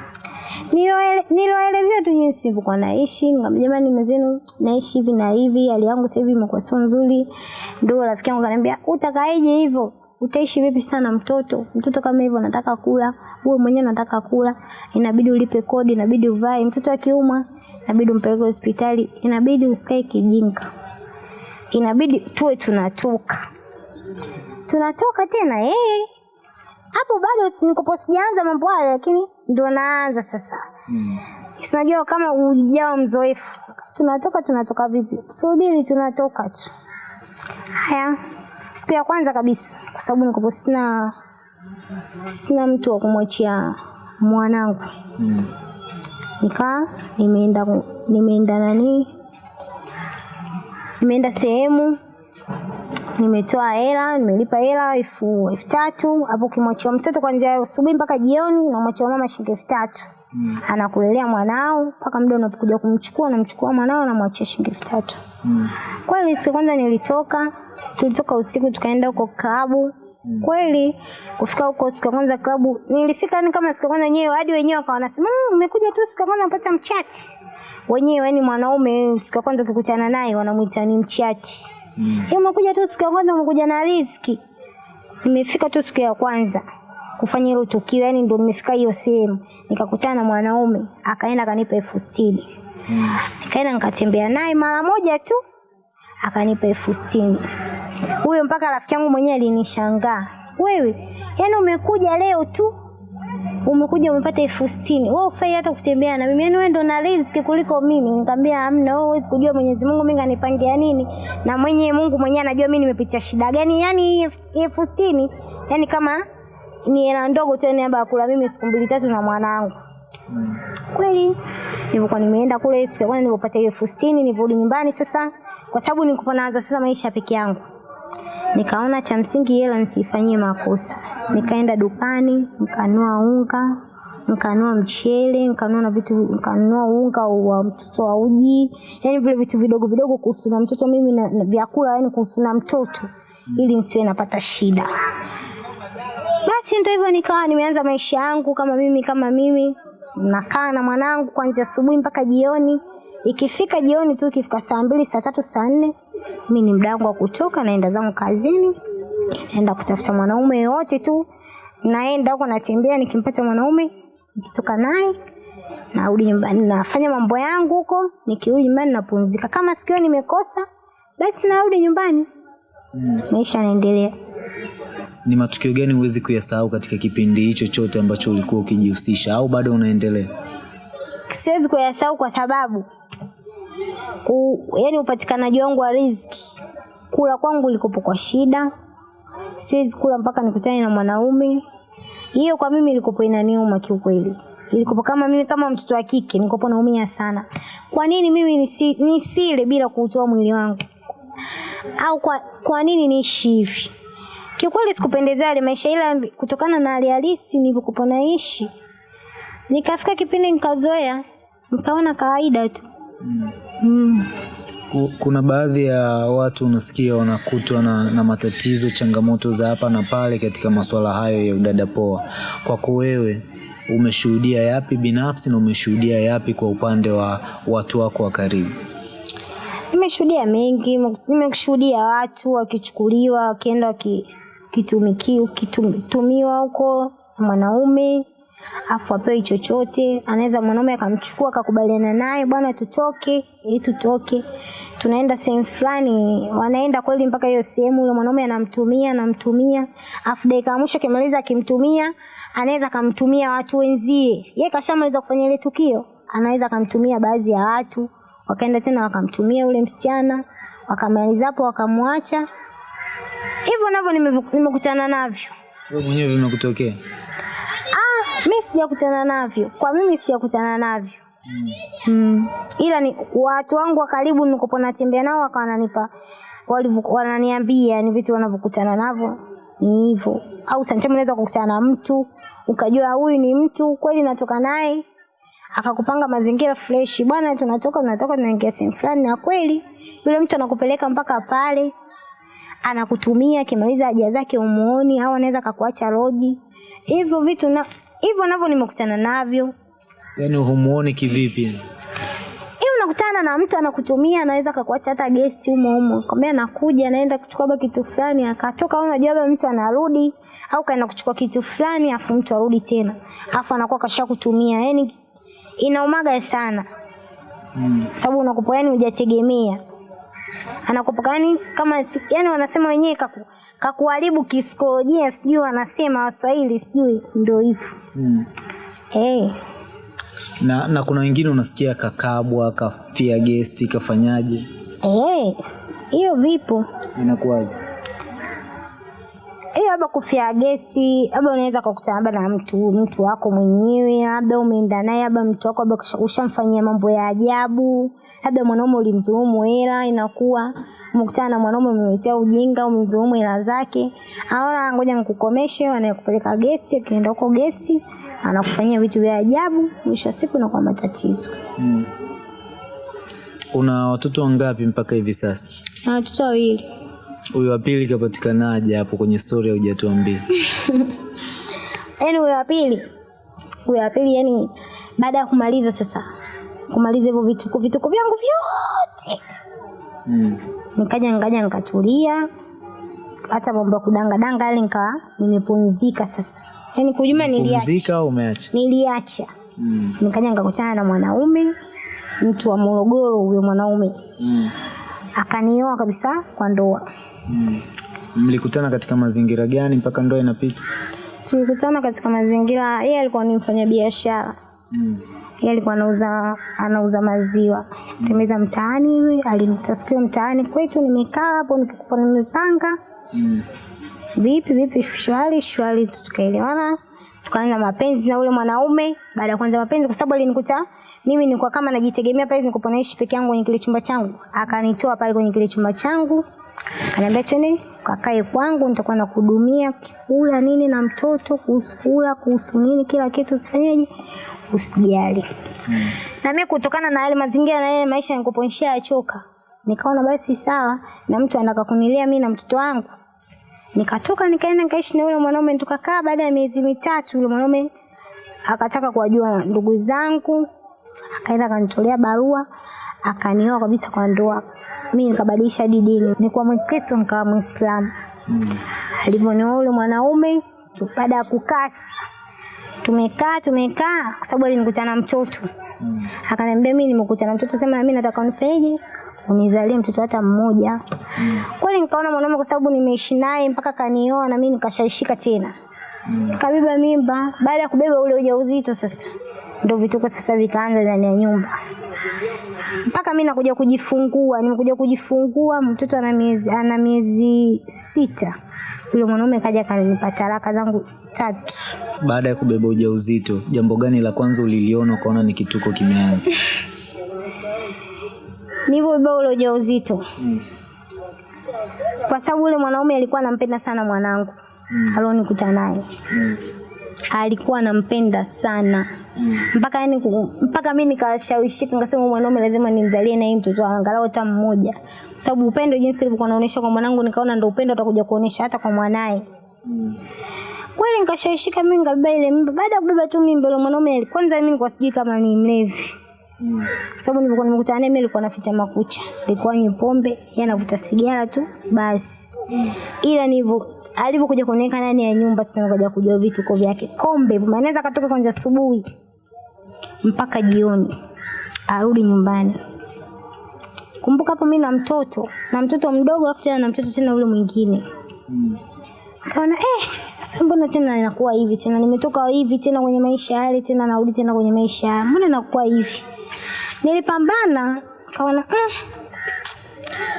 A: Niloele- niloelezea tu jinsi nilivyokuwa naishi. Nikamwambia jamani mwenzenu naishi hivi na hivi hali yangu sasa hivi imekuwa sio nzuri. Ndio rafiki yangu kaniambia utakaeje hivyo? Utaishi vipi sana mtoto? Mtoto kama hivyo anataka kula wewe mwenyewe unataka kula. Inabidi ulipe kodi inabidi uvae. Mtoto akiumwa inabidi umpeleke hospitali. Inabidi usikae kijinga. Inabidi tuwe tunatoka tunatoka tena eh? Hapo bado nikopo sijaanza mambo hayo lakini ndo naanza sasa. Mm. Sinajua kama ujao mzoefu. Tunatoka tunatoka vipi? Subiri tunatoka tu. Haya. Siku ya kwanza kabisa kwa sababu nikopo sina sina mtu wa kumwachia mwanangu.
B: Mm.
A: nikaa nimeenda nimeenda nani? Nimeenda sehemu nimetoa hela nimelipa hela elfu elfu tatu hapo ukimwachia mtoto kuanzia asubuhi mpaka jioni unamwachia mama shilingi elfu tatu mm. anakulelea mwanao mpaka muda unapokuja kumchukua unamchukua mwanao namwachia shilingi elfu tatu
B: Mm.
A: kweli siku kwanza nilitoka tulitoka usiku tukaenda huko klabu Mm. kweli kufika huko siku ya kwanza klabu nilifika ni kama siku ya kwanza wenyewe hadi wenyewe wakawa wanasema "Mm, umekuja tu siku ya kwanza unapata mchati wenyewe yani mwanaume siku ya kwanza ukikutana naye wanamwita ni mchati
B: Mm.
A: Umekuja tu siku ya kwanza umekuja na riziki. Nimefika tu siku ya kwanza kufanya hilo tukio, yani ndo nimefika hiyo sehemu nikakutana na mwanaume akaenda akanipa elfu sitini. Nikaenda nikatembea naye mara moja tu akanipa elfu sitini. Huyo mpaka rafiki yangu mwenyewe alinishangaa, wewe yani umekuja leo tu umekuja umepata elfu sitini. Wewe ufai hata kutembea na mimi. Yani wewe ndo na riziki kuliko mimi. Nikamwambia hamna wewe huwezi kujua Mwenyezi Mungu mimi kanipangia nini? Na mwenye Mungu mwenyewe anajua mimi nimepitia shida gani. Yani elfu- sitini yani kama ni hela ndogo tu yani labda kula mimi siku mbili tatu na mwanangu. Kweli nilivyokuwa nimeenda kule siku ya kwanza nilipopata elfu sitini nilirudi nyumbani sasa. Kwa sababu nilikuwa naanza sasa maisha peke yangu nikaona cha msingi hela nisifanyie makosa. Nikaenda dukani nikanua unga nkanua mchele nikanua na vitu nikanua unga wa mtoto wa uji. Yani vile vitu vidogo vidogo kuhusu na mtoto mimi na, na vyakula yani kuhusu na mtoto. Ili nisiwe napata shida. Basi ndio hivyo nikawa nimeanza maisha yangu kama mimi kama mimi. Nakaa na mwanangu kuanzia asubuhi mpaka jioni ikifika jioni tu ikifika saa mbili saa tatu saa nne mi ni mda wangu wa kutoka naenda zangu kazini naenda kutafuta mwanaume yoyote tu naenda huko natembea nikimpata mwanaume nikitoka naye narudi nyumbani nafanya mambo yangu huko nikirudi nyumbani napumzika kama sikio nimekosa basi narudi nyumbani mm. maisha yanaendelea
B: Ni matukio gani huwezi kuyasahau katika kipindi hicho chote ambacho ulikuwa ukijihusisha au bado unaendelea?
A: siwezi kuyasahau kwa sababu ku, yani upatikanaji wangu wa riziki kula kwangu likopo kwa shida. Siwezi kula mpaka nikutane na mwanaume. Hiyo kwa mimi ilikopo inaniuma kiukweli. Ilikopo kama mimi kama mtoto wa kike nikopo naumia sana. Kwa nini mimi nisi, nisile bila kuutoa mwili wangu? Au kwa, kwa nini niishi hivi? Kiukweli sikupendezea yale maisha ila kutokana na hali halisi nilivyokuwa naishi nikafika kipindi nikazoea nikaona kawaida tu mm.
B: Kuna baadhi ya watu unasikia wanakutwa na, na matatizo, changamoto za hapa na pale katika masuala hayo ya udada poa. Kwako wewe umeshuhudia yapi binafsi na umeshuhudia yapi kwa upande wa watu wako wa karibu?
A: nimeshuhudia mengi nimeshuhudia watu wakichukuliwa wakienda wakitumikiwa huko na mwanaume afu apewe chochote. Anaweza mwanaume akamchukua akakubaliana naye, bwana, tutoke ili tutoke, tunaenda sehemu fulani. Wanaenda kweli mpaka hiyo sehemu, yule mwanaume anamtumia anamtumia, afu dakika mwisho akimaliza akimtumia, anaweza akamtumia watu wenzie. Yeye kashamaliza kufanya ile tukio, anaweza akamtumia baadhi ya watu, wakaenda tena wakamtumia ule msichana, wakamaliza hapo wakamwacha. Hivyo navyo nimekutana navyo.
B: Wewe mwenyewe vimekutokea?
A: Mi sijakutana navyo. Kwa mimi sijakutana navyo. Mm. mm. Ila ni watu wangu wa karibu nikopo natembea nao wakawa wananipa wananiambia ni vitu wanavyokutana navyo ni hivyo. Au sometimes unaweza kukutana na mtu ukajua huyu ni mtu kweli natoka naye akakupanga mazingira fresh, bwana, tunatoka tunatoka tunaingia sehemu fulani, na kweli yule mtu anakupeleka mpaka pale anakutumia akimaliza haja zake umuoni, au anaweza kakuacha roji. Hivyo vitu na hivyo navyo nimekutana navyo.
B: Yaani humuoni kivipi?
A: Hiyo unakutana na mtu anakutumia, anaweza akakuacha hata guest humo humo, kwambia nakuja, anaenda kuchukua labda kitu fulani, akatoka, au unajua labda mtu anarudi, au kaenda kuchukua kitu fulani, afu mtu arudi tena, afu anakuwa kasha kutumia Yani inaumaga sana
B: Mm.
A: sababu unakupa yani hujategemea anakupa yani kama yani wanasema wenyewe kaku, kakuharibu kiskolojia, sijui wanasema waswahili sijui ndio hivyo
B: Mm.
A: hey.
B: Na, na kuna wengine unasikia kakabwa, kafia gesti, kafanyaje?
A: hey. hiyo vipo
B: Inakuwaje?
A: Labda kufia gesi labda unaweza kukutana labda na mtu mtu wako mwenyewe labda umeenda naye labda mtu wako labda ushamfanyia mambo ya ajabu labda mwanaume ulimzuumu hela inakuwa umekutana na mwanaume umemletea ujinga umemdhulumu hela zake aona ngoja nikukomeshe anayekupeleka gesti akienda huko gesti anakufanyia vitu vya ajabu mwisho wa siku unakuwa matatizo
B: Mm. Una watoto wangapi mpaka hivi sasa?
A: na watoto wawili
B: Huyu wa pili kapatikanaje hapo kwenye story hujatuambia?
A: yaani huyo wa pili huyo wa pili yani baada ya kumaliza sasa kumaliza hivyo vituko vituko vyangu vyote
B: Mm.
A: nikaja ngaja nikatulia hata mambo ya kudangadanga yale nikawa nimepumzika sasa yaani kujuma niliacha
B: au umeacha?
A: niliacha
B: Mm.
A: nikaja nikakutana na mwanaume mtu wa Morogoro huyo mwanaume
B: Mm.
A: Akanioa kabisa kwa ndoa
B: Mm. Mlikutana katika mazingira gani mpaka ndoa inapita?
A: tulikutana katika mazingira yeye alikuwa ni mfanya biashara
B: Mm.
A: yeye alikuwa anauza anauza maziwa tembeza mtaani hivi alinikuta siku mtaani kwetu nimekaa hapo nikikupa nimepanga
B: Mm.
A: vipi vipi shwari shwari tukaelewana tukaanza mapenzi na ule mwanaume baada ya kuanza mapenzi kwa sababu alinikuta mimi nilikuwa kama najitegemea pale nilikuwa naishi peke yangu kwenye kile chumba changu. Akanitoa pale kwenye kile chumba changu. Akaniambia twende kakae kwangu nitakuwa nakuhudumia kula nini na mtoto kuhusu kula kuhusu nini kila kitu usifanyeje usijali. Na mimi kutokana na yale mazingira na yale maisha nilikuwa nishayachoka nikaona basi sawa na mtu anataka kunilia mimi na mtoto wangu. Nikatoka nikaenda nikaishi na yule mwanaume tukakaa baada ya miezi mitatu yule mwanaume akataka kuwajua ndugu zangu akaenda akanitolea barua akanioa kabisa kwa ndoa. Mi nikabadilisha hadi dini. Nikuwa mkristo nikawa mwislamu alivyonioa yule mwanaume baada ya kukaa tumekaa tumekaa kwa sababu alinikutana na mtoto. Akaniambia mimi nimekutana na mtoto. Sema na mimi nataka unifanyeje unizalie mtoto hata mmoja. Mm. kweli nikaona mwanaume kwa sababu nimeishi naye mpaka kanioa na mimi nikashaishika tena. Mm. kabeba mimba. Baada ya kubeba ule ujauzito sasa ndo vituko sasa vikaanza ndani ya nyumba. Mpaka mi nakuja kujifungua nimekuja kujifungua mtoto ana miezi ana miezi sita. Yule mwanaume kaja kanipa talaka zangu tatu.
B: Baada ya kubeba ujauzito, jambo gani la kwanza uliliona ukaona ni kituko kimeanza?
A: nilivyobeba ule ujauzito. Kwa sababu yule mwanaume alikuwa anampenda sana mwanangu. Mm. alionikuta naye alikuwa anampenda sana. Mpaka yani mpaka mimi nikashawishika nikasema mwanaume lazima nimzalie naye mtoto angalau hata mmoja. Kwa sababu upendo jinsi ilivyokuwa anaonyesha kwa mwanangu nikaona ndio upendo atakuja kuonyesha hata kwa mwanaye. Kweli nikashawishika mimi nikabeba ile mimba. Baada ya kubeba tu mimba ile mwanaume kwanza mimi nilikuwa sijui kama ni mlevi. Kwa sababu nilikuwa nimekutana naye mimi nilikuwa naficha makucha. Nilikuwa nywe pombe yeye anavuta sigara tu basi. Ila nilivyo alivyokuja kuniweka ndani ya nyumba sasa nikaja kujua vituko vyake. Kombe anaweza katoka kwanza asubuhi mpaka jioni arudi nyumbani. Kumbuka hapo mimi na mtoto na mtoto mdogo afu tena na mtoto tena ule mwingine. Kaona eh sasa mbona tena inakuwa hivi tena? Nimetoka hivi tena kwenye maisha yale tena narudi tena kwenye maisha mbona inakuwa hivi? Nilipambana kaona mm,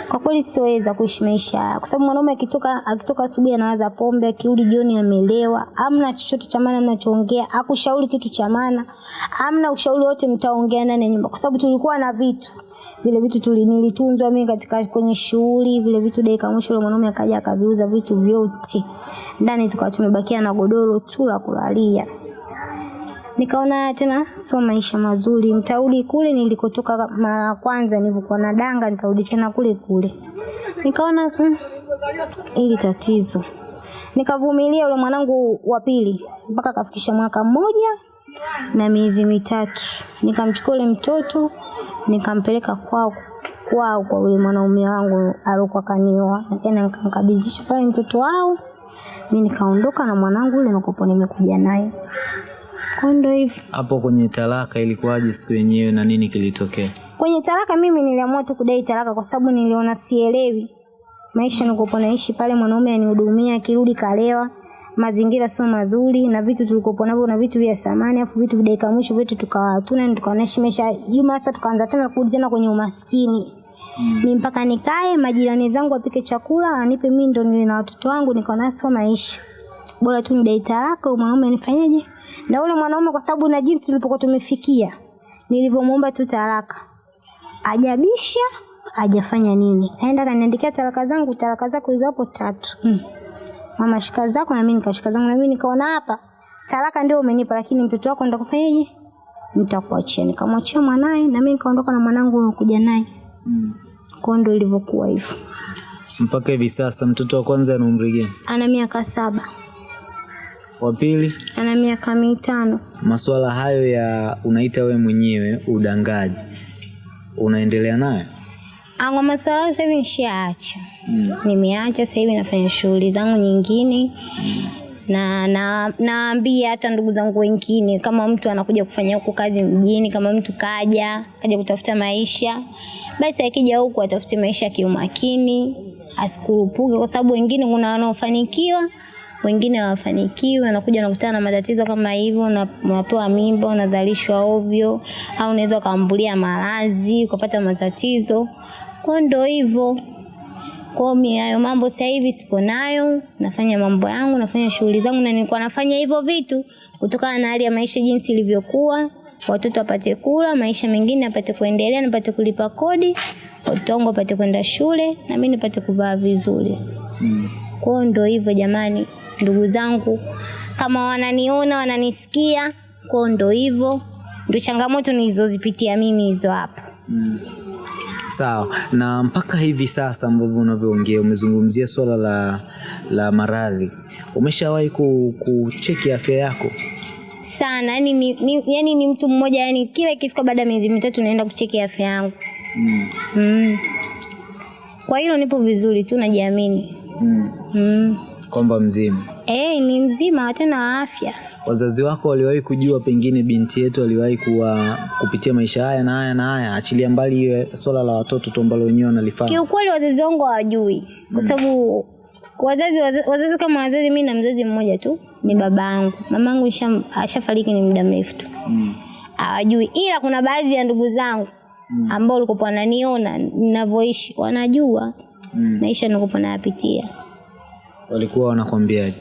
A: kwa kweli sitoweza kuishi maisha kwa sababu mwanaume akitoka akitoka asubuhi anawaza pombe akirudi jioni amelewa. Amna chochote cha maana mnachoongea. Akushauri kitu cha maana. Amna ushauri wote mtaongea ndani ya nyumba. Kwa sababu tulikuwa na vitu. Vile vitu tuli nilitunzwa mimi katika kwenye shughuli. Vile vitu dakika mwisho yule mwanaume akaja akaviuza vitu vyote. Ndani tukawa tumebakia na godoro tu la kulalia nikaona tena sio maisha mazuri. Nitarudi kule nilikotoka mara ya kwanza nilipokuwa na danga nitarudi tena kule kule. Nikaona mm, ili tatizo. Nikavumilia yule mwanangu wa pili mpaka akafikisha mwaka mmoja na miezi mitatu. Nikamchukua yule mtoto nikampeleka kwao kwao kwa yule mwanaume wangu aliokuwa kanioa nikaenda nikamkabidhisha pale mtoto wao. Mi nikaondoka na mwanangu yule nikopo nimekuja naye ndo hivyo
B: Hapo kwenye talaka ilikuwaje siku yenyewe na nini kilitokea?
A: kwenye talaka mimi niliamua tu kudai talaka kwa sababu niliona sielewi. Maisha nikopo naishi pale mwanaume anihudumia akirudi kalewa. Mazingira sio mazuri na vitu tulikopo navyo na vitu vya samani afu vitu dakika mwisho vitu tukawa hatuna tukawa naishi maisha juma sasa tukaanza tena kurudi tena kwenye umaskini. Mi mpaka nikae majirani zangu wapike chakula anipe mimi ndo nile na watoto wangu nikaona sio maisha bora tu nidai talaka mwanaume anifanyaje? na ule mwanaume kwa sababu na jinsi tulipokuwa tumefikia nilivyomwomba tu talaka ajabisha ajafanya nini aenda kaniandikia talaka zangu talaka zako hizo hapo tatu mm. mama shika zako na mimi nikashika zangu na mimi nikaona hapa talaka ndio umenipa lakini mtoto wako nitakufanyaje nitakuachia nikamwachia mwanaye na mimi nikaondoka na mwanangu kuja naye mm. kwa ndio ilivyokuwa hivyo
B: Mpaka hivi sasa mtoto wa kwanza ana umri gani?
A: ana miaka saba
B: Wa pili?
A: ana miaka mitano
B: Masuala hayo ya unaita we mwenyewe udangaji, unaendelea nayo?
C: Kwa masuala sasa hivi nishaacha. Nimeacha sasa hivi nafanya shughuli zangu nyingine. Na na naambia hata ndugu zangu wengine kama mtu anakuja kufanya huku kazi mjini, kama mtu kaja, kaja kutafuta maisha, basi akija huku atafute maisha kiumakini, asikurupuke kwa sababu wengine kuna wanaofanikiwa wengine hawafanikiwi, wanakuja wanakutana na matatizo kama hivyo, una- unapewa mimba, unazalishwa ovyo, au unaweza ukaambulia maradhi ukapata matatizo. Kwa ndo hivyo. Kwa mimi hayo mambo sasa hivi sipo nayo, nafanya mambo yangu, nafanya shughuli zangu na nilikuwa nafanya hivyo vitu kutokana na hali ya maisha jinsi ilivyokuwa. Watoto wapate kula, maisha mengine apate kuendelea, nipate kulipa kodi, watoto wangu wapate kwenda shule na mimi nipate kuvaa vizuri. Kwa Kwao ndo hivyo jamani, ndugu zangu, kama wananiona wananisikia, kwa ndo hivyo, ndo changamoto nilizozipitia mimi hizo hapo. mm.
B: Sawa. Na mpaka hivi sasa ambavyo unavyoongea umezungumzia swala la, la maradhi. Umeshawahi ku, kucheki afya yako?
C: sana yani ni, ni, yani ni mtu mmoja yani kila ikifika baada ya miezi mitatu naenda kucheki afya yangu
B: Mm.
C: mm. kwa hilo nipo vizuri tu najiamini
B: Mm.
C: mm.
B: Kwamba mzima.
C: e, ni mzima tena wa afya
B: Wazazi wako waliwahi kujua pengine binti yetu aliwahi kuwa kupitia maisha haya na haya na haya, achilia mbali hiyo swala la watoto tu ambalo wenyewe wanalifanya.
C: kiukweli wazazi wangu hawajui kwa sababu wazazi, wazazi wazazi kama wazazi mi na mzazi mmoja tu ni baba yangu mama yangu ashafariki ni muda mrefu tu
B: Mm.
C: hmm. ila kuna baadhi ya ndugu zangu ambao walikuwa wananiona ninavyoishi wanajua
B: Mm.
C: maisha nilikuwa nayapitia
B: Walikuwa wanakwambiaje?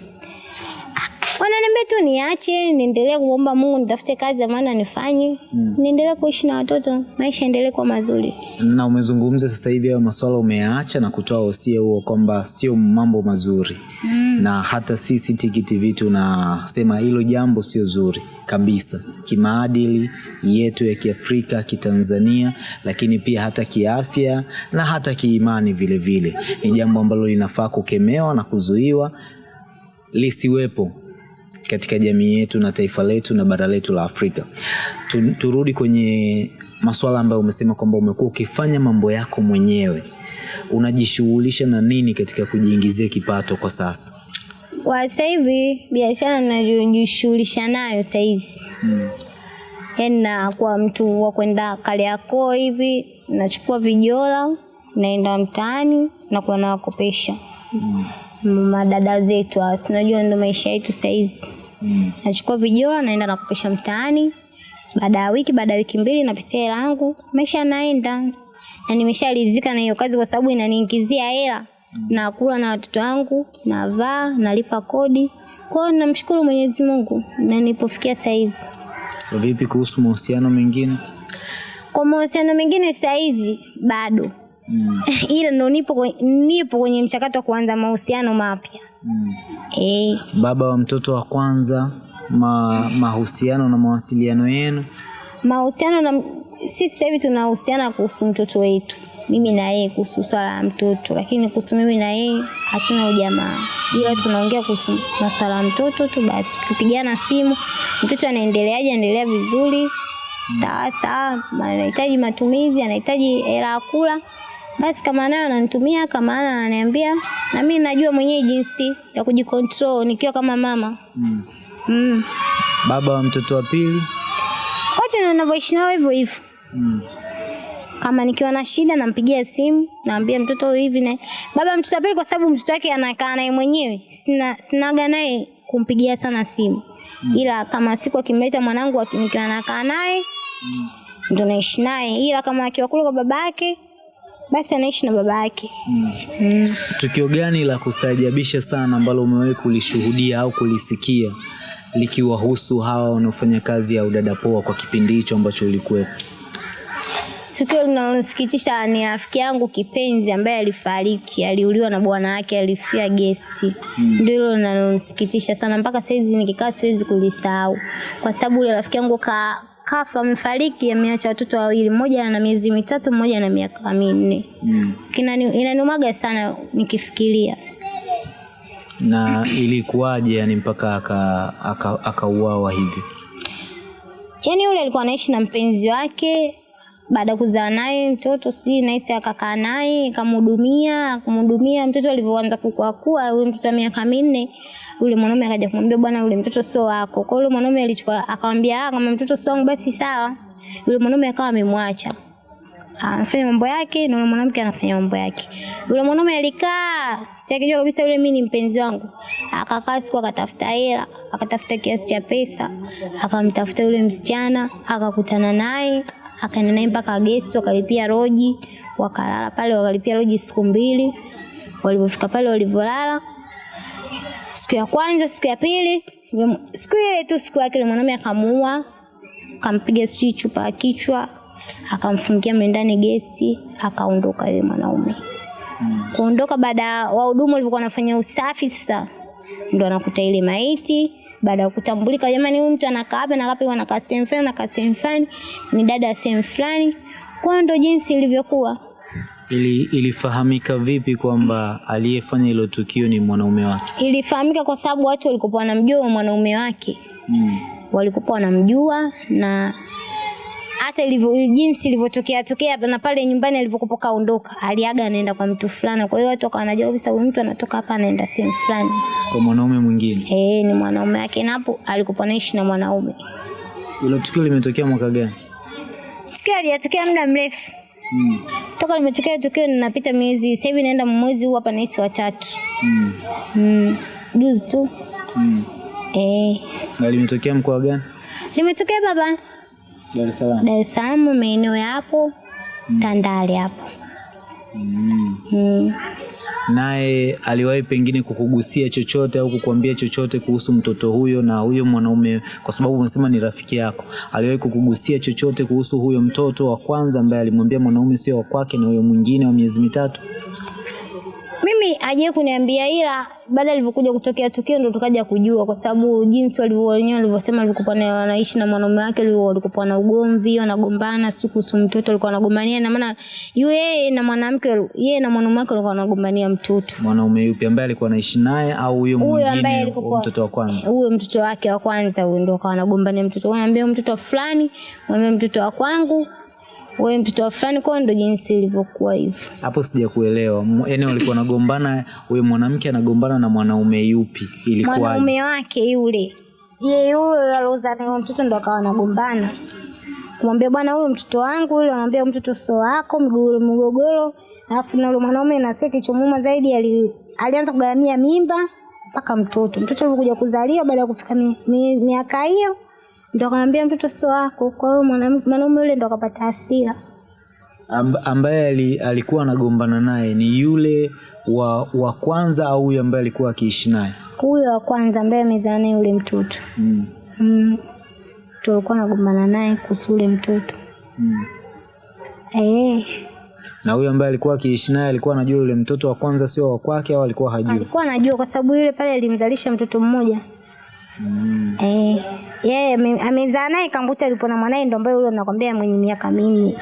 C: Wananiambia tu niache niendelee kuomba Mungu nitafute kazi ya maana nifanye mm. niendelee kuishi na watoto maisha endelee kuwa mazuri
B: Na umezungumza sasa hivi hayo maswala umeacha na kutoa wosia huo kwamba sio mambo mazuri mm. na hata sisi Tiki TV tunasema hilo jambo sio zuri kabisa kimaadili yetu ya Kiafrika, Kitanzania, lakini pia hata kiafya na hata kiimani vile vile. Ni jambo ambalo linafaa kukemewa na kuzuiwa lisiwepo katika jamii yetu na taifa letu na bara letu la Afrika. Tu, turudi kwenye masuala ambayo umesema kwamba umekuwa ukifanya mambo yako mwenyewe. Unajishughulisha na nini katika kujiingizia kipato kwa sasa?
A: Kwa sasa hivi biashara ninayojishughulisha nayo sasa hizi yaani nakuwa mtu wa kwenda Kariakoo hivi, nachukua vijola, naenda mtaani na kuna nawakopesha madada zetu hawa, unajua ndo maisha yetu sasa hizi. Nachukua vijora naenda nakopesha mtaani, baada ya wiki, baada ya wiki mbili napitia hela yangu, maisha yanaenda na nimeshalizika na hiyo kazi kwa sababu inaniingizia hela, nakula na watoto wangu, navaa, nalipa kodi. Kwa hiyo namshukuru Mwenyezi Mungu na nilipofikia sasa hizi.
B: Vipi kuhusu mahusiano mengine?
A: Kwa mahusiano mengine saizi hizi bado mm. ila ndo nipo, nipo kwenye mchakato wa kuanza mahusiano mapya
B: Mm.
A: e.
B: Baba wa mtoto wa kwanza, ma, mahusiano na mawasiliano yenu
A: Mahusiano na sisi sasa hivi tunahusiana kuhusu mtoto wetu, mimi na yeye kuhusu swala la mtoto, lakini kuhusu mimi na yeye hatuna ujamaa, ila tunaongea kuhusu maswala ya mtoto tu basi. Tukipigana simu, mtoto anaendeleaje, anaendelea vizuri, sawa sawa, anahitaji matumizi, anahitaji hela ya kula, basi kama nayo ananitumia, kama ana ananiambia, na mimi najua mwenyewe jinsi ya kujikontrol nikiwa kama mama
B: mm.
A: mm.
B: Baba wa mtoto wa pili
A: wote na ninavyoishi nao hivyo hivyo
B: mm.
A: kama nikiwa na shida nampigia simu naambia mtoto hivi na baba mtoto wa pili kwa sababu mtoto wake anakaa naye mwenyewe sina sinaga naye kumpigia sana simu mm. ila kama siku akimleta mwanangu nikiwa nakaa naye ndo naishi naye ila kama akiwa kule kwa babake yake basi anaishi na baba yake mm.
B: Tukio gani la kustaajabisha sana ambalo umewahi kulishuhudia au kulisikia likiwahusu hawa wanaofanya kazi ya udada poa kwa kipindi hicho ambacho ulikuwepo?
A: Tukio linalonisikitisha ni rafiki yangu kipenzi ambaye alifariki, aliuliwa na bwana wake, alifia gesti. Ndio hilo linalonisikitisha sana, mpaka saizi nikikaa siwezi kulisahau, kwa sababu yule rafiki yangu ka kafa, amefariki, ameacha watoto wawili, mmoja ana miezi mitatu, mmoja ana miaka minne.
B: Mm.
A: Kinani- Inaniumaga sana nikifikiria.
B: Na ilikuwaje yani mpaka akauawa aka, aka hivi?
A: Yaani yule alikuwa anaishi na mpenzi wake baada ya kuzaa naye mtoto sijui naisi akakaa naye akamhudumia akamhudumia mtoto alivyoanza kukua huyu mtoto wa miaka minne yule mwanaume akaja kumwambia bwana yule mtoto sio wako kwa yule mwanaume alichukua akamwambia ah kama mtoto sio wangu basi sawa yule mwanaume akawa amemwacha anafanya mambo yake na yule mwanamke anafanya mambo yake. Yule mwanaume alikaa, si akijua kabisa yule mimi ni mpenzi wangu. Akakaa siku akatafuta hela, akatafuta kiasi cha pesa, akamtafuta yule msichana, akakutana naye, akaenda naye mpaka gesti, wakalipia roji, wakalala pale, wakalipia roji siku mbili. Walipofika pale walivyolala, siku ya kwanza, siku ya pili, siku ile tu siku yake mwanaume akamuua, akampiga sijui chupa ya kichwa, akamfungia mle ndani gesti, akaondoka yule mwanaume. Kuondoka baada ya wahudumu walivyokuwa wanafanya usafi sasa ndo anakuta ile maiti baada ya kutambulika, jamani, huyu mtu anakaa hapa na hapa, anakaa sehemu fulani, anakaa sehemu fulani, ni dada ya sehemu fulani. Kwa ndo jinsi ilivyokuwa.
B: Ili, ilifahamika vipi kwamba aliyefanya hilo tukio ni mwanaume wake?
A: Ilifahamika kwa sababu watu walikuwa wanamjua mwanaume wake,
B: Mm.
A: walikuwa wanamjua na hata ilivyo jinsi ilivyotokea tokea na pale nyumbani alivyokuwa kaondoka, aliaga anaenda kwa mtu fulani. Kwa hiyo watu wakawa wanajua kabisa huyu mtu anatoka hapa anaenda sehemu fulani.
B: Kwa mwanaume mwingine.
A: Eh, ni mwanaume wake, na hapo alikuwa anaishi na mwanaume.
B: Hilo tukio limetokea mwaka gani?
A: Tukio halijatokea muda mrefu
B: Mm.
A: toka limetokea tukio, ninapita miezi sasa hivi naenda mwezi huu hapa nahisi watatu.
B: Mm.
A: Mm, juzi tu
B: Mm.
A: eh,
B: Na limetokea mkoa gani?
A: limetokea baba
B: Dar es Salaam.
A: Dar es Salaam, maeneo yapo mm. Tandale hapo.
B: Mm.
A: Mm.
B: Naye aliwahi pengine kukugusia chochote au kukuambia chochote kuhusu mtoto huyo na huyo mwanaume, kwa sababu umesema ni rafiki yako, aliwahi kukugusia chochote kuhusu huyo mtoto wa kwanza ambaye alimwambia mwanaume sio wa kwake na huyo mwingine wa miezi mitatu?
A: Mimi aje kuniambia, ila baada alivyokuja kutokea tukio ndo tukaja kujua, kwa sababu jinsi walivyowenyewe walivyosema, alivyokuwa na- wanaishi na mwanaume wake, walikuwa na ugomvi, wanagombana, siku kuhusu mtoto, alikuwa anagombania na maana yeye na mwanamke, yeye na mwanaume wake walikuwa wanagombania mtoto.
B: Mwanaume yupi ambaye alikuwa anaishi naye au huyo mwingine mtoto wa kwanza?
A: huyo mtoto wake wa kwanza huyo ndo akawa anagombania mtoto, wanaambia mtoto fulani, mwambie mtoto wa kwangu,
C: wewe mtoto wa fulani, kwa ndo jinsi ilivyokuwa hivyo.
B: Hapo sijakuelewa. Yaani walikuwa wanagombana, huyo mwanamke anagombana na mwanaume yupi? Ilikuwa
C: Mwanaume wake yule
A: Yeye huyo aliozaa naye mtoto ndo akawa anagombana. Kumwambia bwana huyu mtoto wangu yule anamwambia mtoto sio wako mgogoro mgogoro. Alafu na yule mwanaume nasikia kichomuma zaidi ali, alianza kugaramia mimba mpaka mtoto. Mtoto alikuja kuzaliwa baada ya kufika mi- mi- miaka hiyo ndo akamwambia mtoto sio wako. Kwa hiyo mwanaume yule ndo akapata hasira.
B: Amb, ambaye ali, alikuwa anagombana naye ni yule wa, wa kwanza au huyo ambaye alikuwa akiishi naye?
A: Huyo wa kwanza ambaye amezaa naye yule mtoto.
B: Mm.
A: Mm. Tulikuwa nagombana naye kuhusu yule mtoto.
B: Mm.
A: Eh.
B: Na huyo ambaye alikuwa akiishi naye alikuwa anajua yule mtoto wa kwanza sio wa kwake au alikuwa hajui?
A: alikuwa anajua kwa sababu yule pale alimzalisha mtoto mmoja eh, yeye ame- amezaa naye kambuta alipo na mwanae ndo ambaye yule nakwambia mwenye miaka minne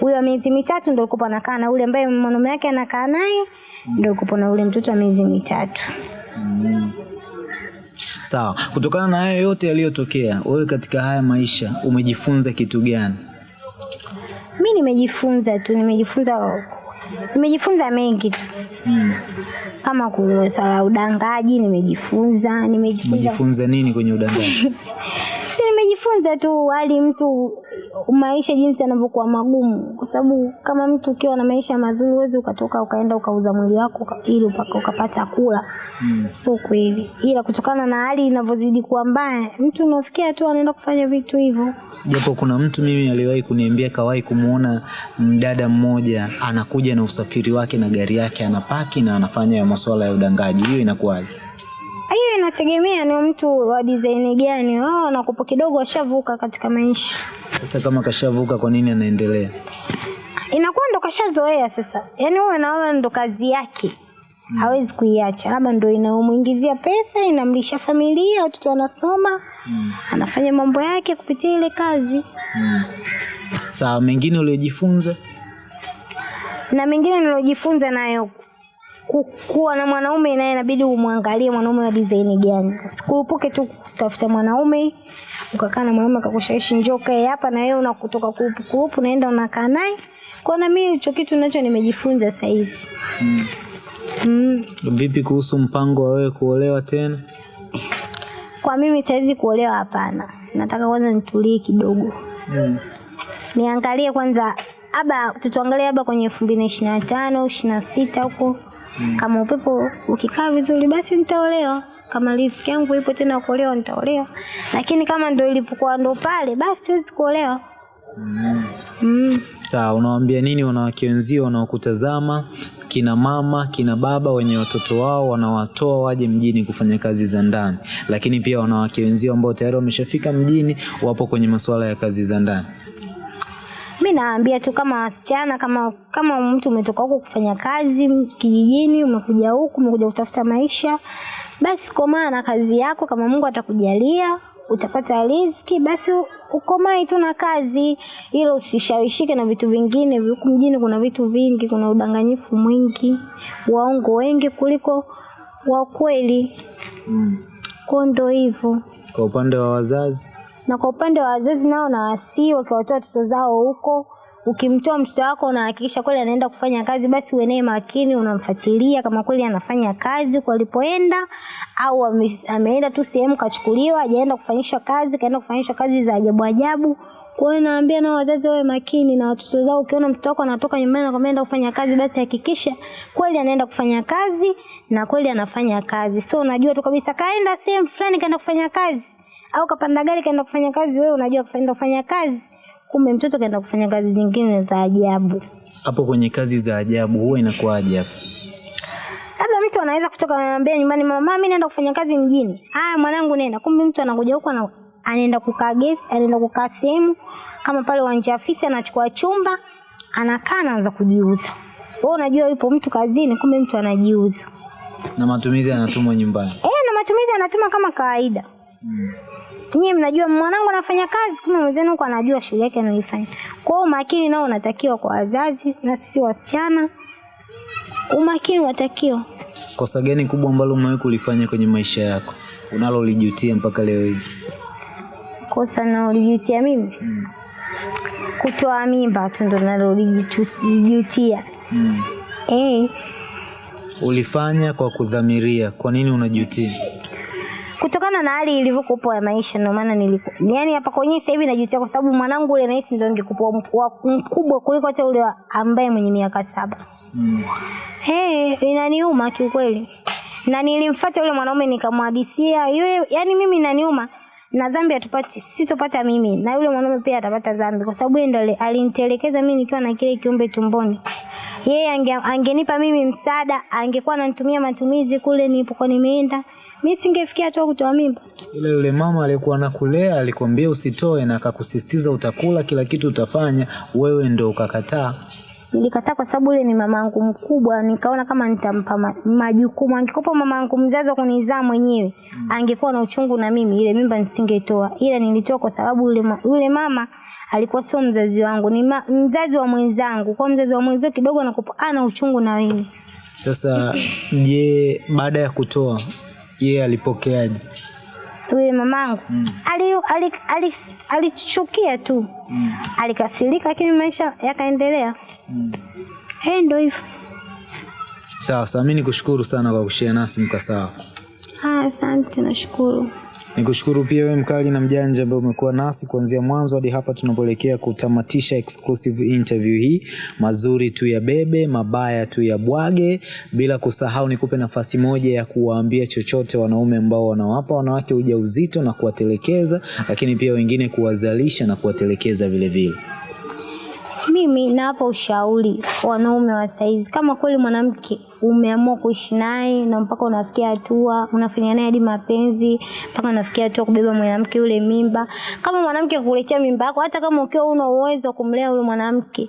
A: huyo wa miezi mitatu ndo alikuwa anakaa na yule ambaye mwanaume wake anakaa naye ndo alikuwa na yule mtoto wa miezi mitatu.
B: Sawa. Kutokana na hayo yote yaliyotokea, wewe katika haya maisha umejifunza kitu gani?
A: mi nimejifunza tu nimejifunza nimejifunza mengi tu kama ku- swala la udangaji nimejifunza nimejifunza
B: nini kwenye udanganyi?
A: si nimejifunza tu hali mtu maisha jinsi yanavyokuwa magumu, kwa sababu kama mtu ukiwa na maisha mazuri huwezi ukatoka ukaenda ukauza mwili wako ili ukapata kula mm. Sio kweli, ila kutokana na hali inavyozidi kuwa mbaya, mtu unafikia tu anaenda kufanya vitu hivyo.
B: Japo kuna mtu mimi aliwahi kuniambia kawahi kumuona mdada mmoja anakuja na usafiri wake na gari yake anapaki na anafanya ya masuala ya udangaji. Hiyo inakuwaje?
A: Hiyo inategemea ni mtu wa design gani. Wao wanakupo kidogo washavuka katika maisha,
B: Sasa kama kashavuka, kwa nini anaendelea?
A: inakuwa ndo kashazoea sasa, yaani wewe naona ndo kazi yake hawezi kuiacha, labda ndo inamuingizia pesa, inamlisha familia, watoto wanasoma, anafanya mambo yake kupitia ile kazi.
B: Sawa, mengine uliojifunza?
A: Na mengine nilojifunza nayo kuwa na mwanaume naye inabidi umwangalie mwanaume wa design gani. Usikurupuke tu kutafuta mwanaume ukakaa na mwanaume akakushawishi njoo kae hapa na wewe unakutoka kurupu kurupu naenda unakaa naye. Kwa na mimi hicho kitu nacho nimejifunza saa hizi. Mm.
B: Vipi kuhusu mpango wa wewe kuolewa tena?
A: Kwa mimi saizi kuolewa hapana. Nataka kwanza nitulie kidogo.
B: Mm.
A: Niangalie kwanza aba tutuangalie aba kwenye elfu mbili na ishirini na tano ishirini na sita huko kama upepo ukikaa vizuri basi nitaolewa. Kama riziki yangu ipo tena kuolewa nitaolewa, lakini kama ndo ilipokuwa ndo pale basi siwezi kuolewa. Mm.
B: Sawa, unawaambia nini wanawake wenzio wanaokutazama, kina mama, kina baba wenye watoto wao wanawatoa waje mjini kufanya kazi za ndani, lakini pia wanawake wenzio ambao tayari wameshafika mjini wapo kwenye masuala ya kazi za ndani?
A: Mi naambia tu kama wasichana, kama kama mtu umetoka huku kufanya kazi kijijini, umekuja huku, umekuja kutafuta maisha, basi komaa na kazi yako. Kama Mungu atakujalia utapata riziki, basi ukomae tu na kazi, ilo usishawishike na vitu vingine. Huku mjini kuna vitu vingi, kuna udanganyifu mwingi, waongo wengi kuliko wa kweli. Kwa ndo hivyo
B: Kwa upande wa wazazi,
A: na kwa upande wa wazazi nao na wasii wakiwatoa watoto zao huko, ukimtoa mtoto wako unahakikisha kweli anaenda kufanya kazi, basi uwe naye makini, unamfuatilia kama kweli anafanya kazi kwa alipoenda, au ame, ameenda tu sehemu kachukuliwa, hajaenda kufanyishwa kazi, kaenda kufanyishwa kazi za ajabu ajabu. Kwa hiyo naambia nao wazazi wawe makini na watoto zao. Ukiona mtoto wako anatoka nyumbani anakwambia enda kufanya kazi, basi hakikisha kweli anaenda kufanya kazi na kweli anafanya kazi. So unajua tu kabisa kaenda sehemu fulani kaenda kufanya kazi au kapanda gari kaenda kufanya kazi, wewe unajua kaenda kufanya kazi, kumbe mtoto kaenda kufanya kazi nyingine za ajabu.
B: hapo kwenye kazi za ajabu huwa inakuwaje hapo?
A: Labda mtu anaweza kutoka anambia nyumbani, mama, mimi naenda kufanya kazi mjini. Haya mwanangu, nenda. Kumbe mtu anakuja huko na anaenda kukaa guest, anaenda kukaa sehemu kama pale uwanja afisi, anachukua chumba, anakaa anaanza kujiuza. Wewe unajua yupo mtu kazini, kumbe mtu anajiuza.
B: Na matumizi anatumwa nyumbani.
A: Eh, na matumizi anatuma kama kawaida. Nyie mnajua mwanangu anafanya kazi, kumbe mwenzenu huko anajua shule yake anaifanya. Kwa hiyo umakini nao unatakiwa kwa wazazi na sisi wasichana. Umakini unatakiwa.
B: Kosa gani kubwa ambalo umewahi kulifanya kwenye maisha yako unalolijutia mpaka leo hii?
A: Kosa naolijutia mimi kutoa mimba tu ndo nalolijutia.
B: Mm.
A: Eh,
B: Ulifanya kwa kudhamiria. Kwa nini unajutia?
A: Kutokana na hali ilivyokuwa ya maisha ndio maana niliku yani hapa kwenye sasa hivi najutia kwa sababu mwanangu ule nahisi ndio angekuwa mkubwa- kuliko hata ule ambaye mwenye miaka saba.
B: Mm.
A: Hey, inaniuma kiukweli. Na nilimfuata yule mwanaume nikamhadisia yule, yani mimi inaniuma na dhambi atupati sitopata mimi na yule mwanaume pia atapata dhambi kwa sababu yeye ndo alinitelekeza mimi nikiwa na kile kiumbe tumboni. Yeye ange, angenipa mimi msaada, angekuwa ananitumia matumizi kule nilipokuwa nimeenda. Mimi singefikia hatua kutoa mimba.
B: Ila yule mama aliyekuwa anakulea alikwambia usitoe na akakusisitiza utakula kila kitu utafanya, wewe ndo ukakataa.
A: Nilikataa kwa sababu yule ni mamangu mkubwa, nikaona kama nitampa ma, majukumu. angekopa mamangu mzazi wa kunizaa mwenyewe, angekuwa na uchungu na mimi, ile mimba nisingetoa. Ila nilitoa kwa sababu yule, ma, yule mama alikuwa sio mzazi wangu, ni ma, mzazi wa mwenzangu. Kwa mzazi wa mwenzio kidogo anakupa ana uchungu na mimi
B: Sasa je, baada ya kutoa yeye alipokeaje?
A: Yule mamangu ali, ali, ali, alichukia tu, alikasirika, lakini maisha yakaendelea. Eh, ndio hivyo.
B: Sawa sawa, mimi nikushukuru sana kwa kushare nasi mkasa wako.
A: Ah, Asante, nashukuru.
B: Nikushukuru pia wewe mkali na mjanja ambaye umekuwa nasi kuanzia mwanzo hadi hapa tunapoelekea kutamatisha exclusive interview hii. Mazuri tu ya bebe, mabaya tu ya bwage, bila kusahau nikupe nafasi moja ya kuwaambia chochote wanaume ambao wanawapa wanawake ujauzito na kuwatelekeza, lakini pia wengine kuwazalisha na kuwatelekeza vile vile.
A: Mimi nawapa ushauri wanaume wa saizi, kama kweli mwanamke umeamua kuishi naye na mpaka unafikia hatua unafanya naye hadi mapenzi mpaka unafikia hatua kubeba mwanamke yule mimba, kama mwanamke kukuletea mimba yako, hata kama ukiwa una uwezo wa kumlea yule mwanamke,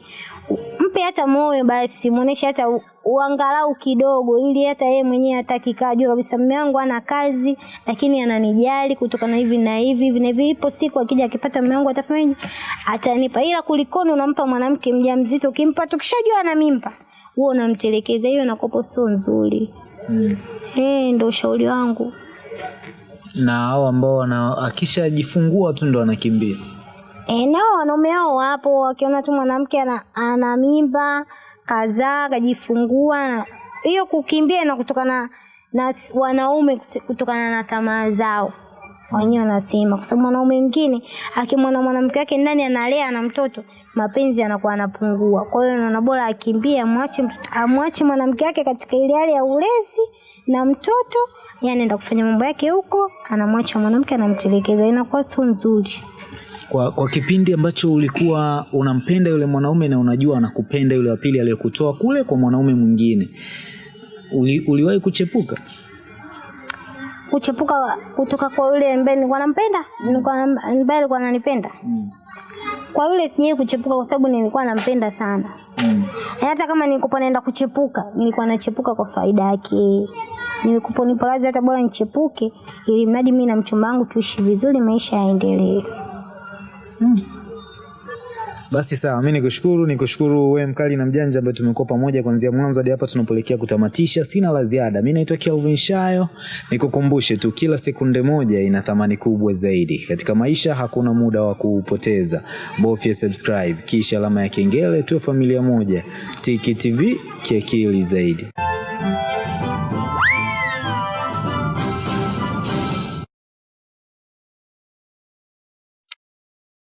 A: mpe hata moyo basi, muoneshe hata u- uangalau kidogo, ili hata yeye mwenyewe hataki kajua ajue kabisa mume wangu ana kazi, lakini ananijali kutokana hivi na hivi hivi na hivi. Ipo siku akija akipata mume wangu atafanyaje? Atanipa. Ila kulikoni unampa mwanamke mjamzito, ukimpa tukishajua ana mimba, wewe unamtelekeza, hiyo inakopo sio nzuri.
B: Mm.
A: Eh, ndio ushauri wangu.
B: Na hao ambao wana akishajifungua tu ndo wanakimbia.
A: E, nao wanaume hao wapo wakiona tu mwanamke ana, ana mimba kazaa akajifungua. hiyo kukimbia na kutokana na wanaume kutokana na tamaa zao wenyewe wanasema, kwa sababu mwanaume mwingine akimwona mwanamke wake ndani analea na mtoto mapenzi yanakuwa anapungua Kwa hiyo naona bora akimbie, amwache amwache mwanamke wake katika ile hali ya ulezi na mtoto, yani kufanya mambo yake huko, anamwacha mwanamke anamtelekeza, inakuwa sio nzuri.
B: Kwa, kwa kipindi ambacho ulikuwa unampenda yule mwanaume na unajua anakupenda yule wa pili aliyokutoa kule kwa mwanaume mwingine, uli, uliwahi kuchepuka?
A: kuchepuka kutoka kwa yule ambaye nilikuwa nampenda, ambaye alikuwa ananipenda. Kwa yule sijawahi kuchepuka kwa sababu nilikuwa nampenda sana.
B: Mm.
A: Hata kama nilikuwa naenda kuchepuka, nilikuwa nachepuka kwa faida yake. Nilikuwa nipo hata bora nichepuke ili mradi mimi na mchumba wangu tuishi vizuri, maisha yaendelee.
B: Basi sawa, mi nikushukuru, nikushukuru wewe mkali na mjanja ambaye tumekuwa pamoja kuanzia mwanzo hadi hapa tunapoelekea kutamatisha. Sina la ziada. Mi naitwa Kelvin Shayo, nikukumbushe tu, kila sekunde moja ina thamani kubwa zaidi katika maisha. Hakuna muda wa kuupoteza, bofya subscribe kisha alama ya kengele, tu familia moja. Tiki TV kiakili zaidi.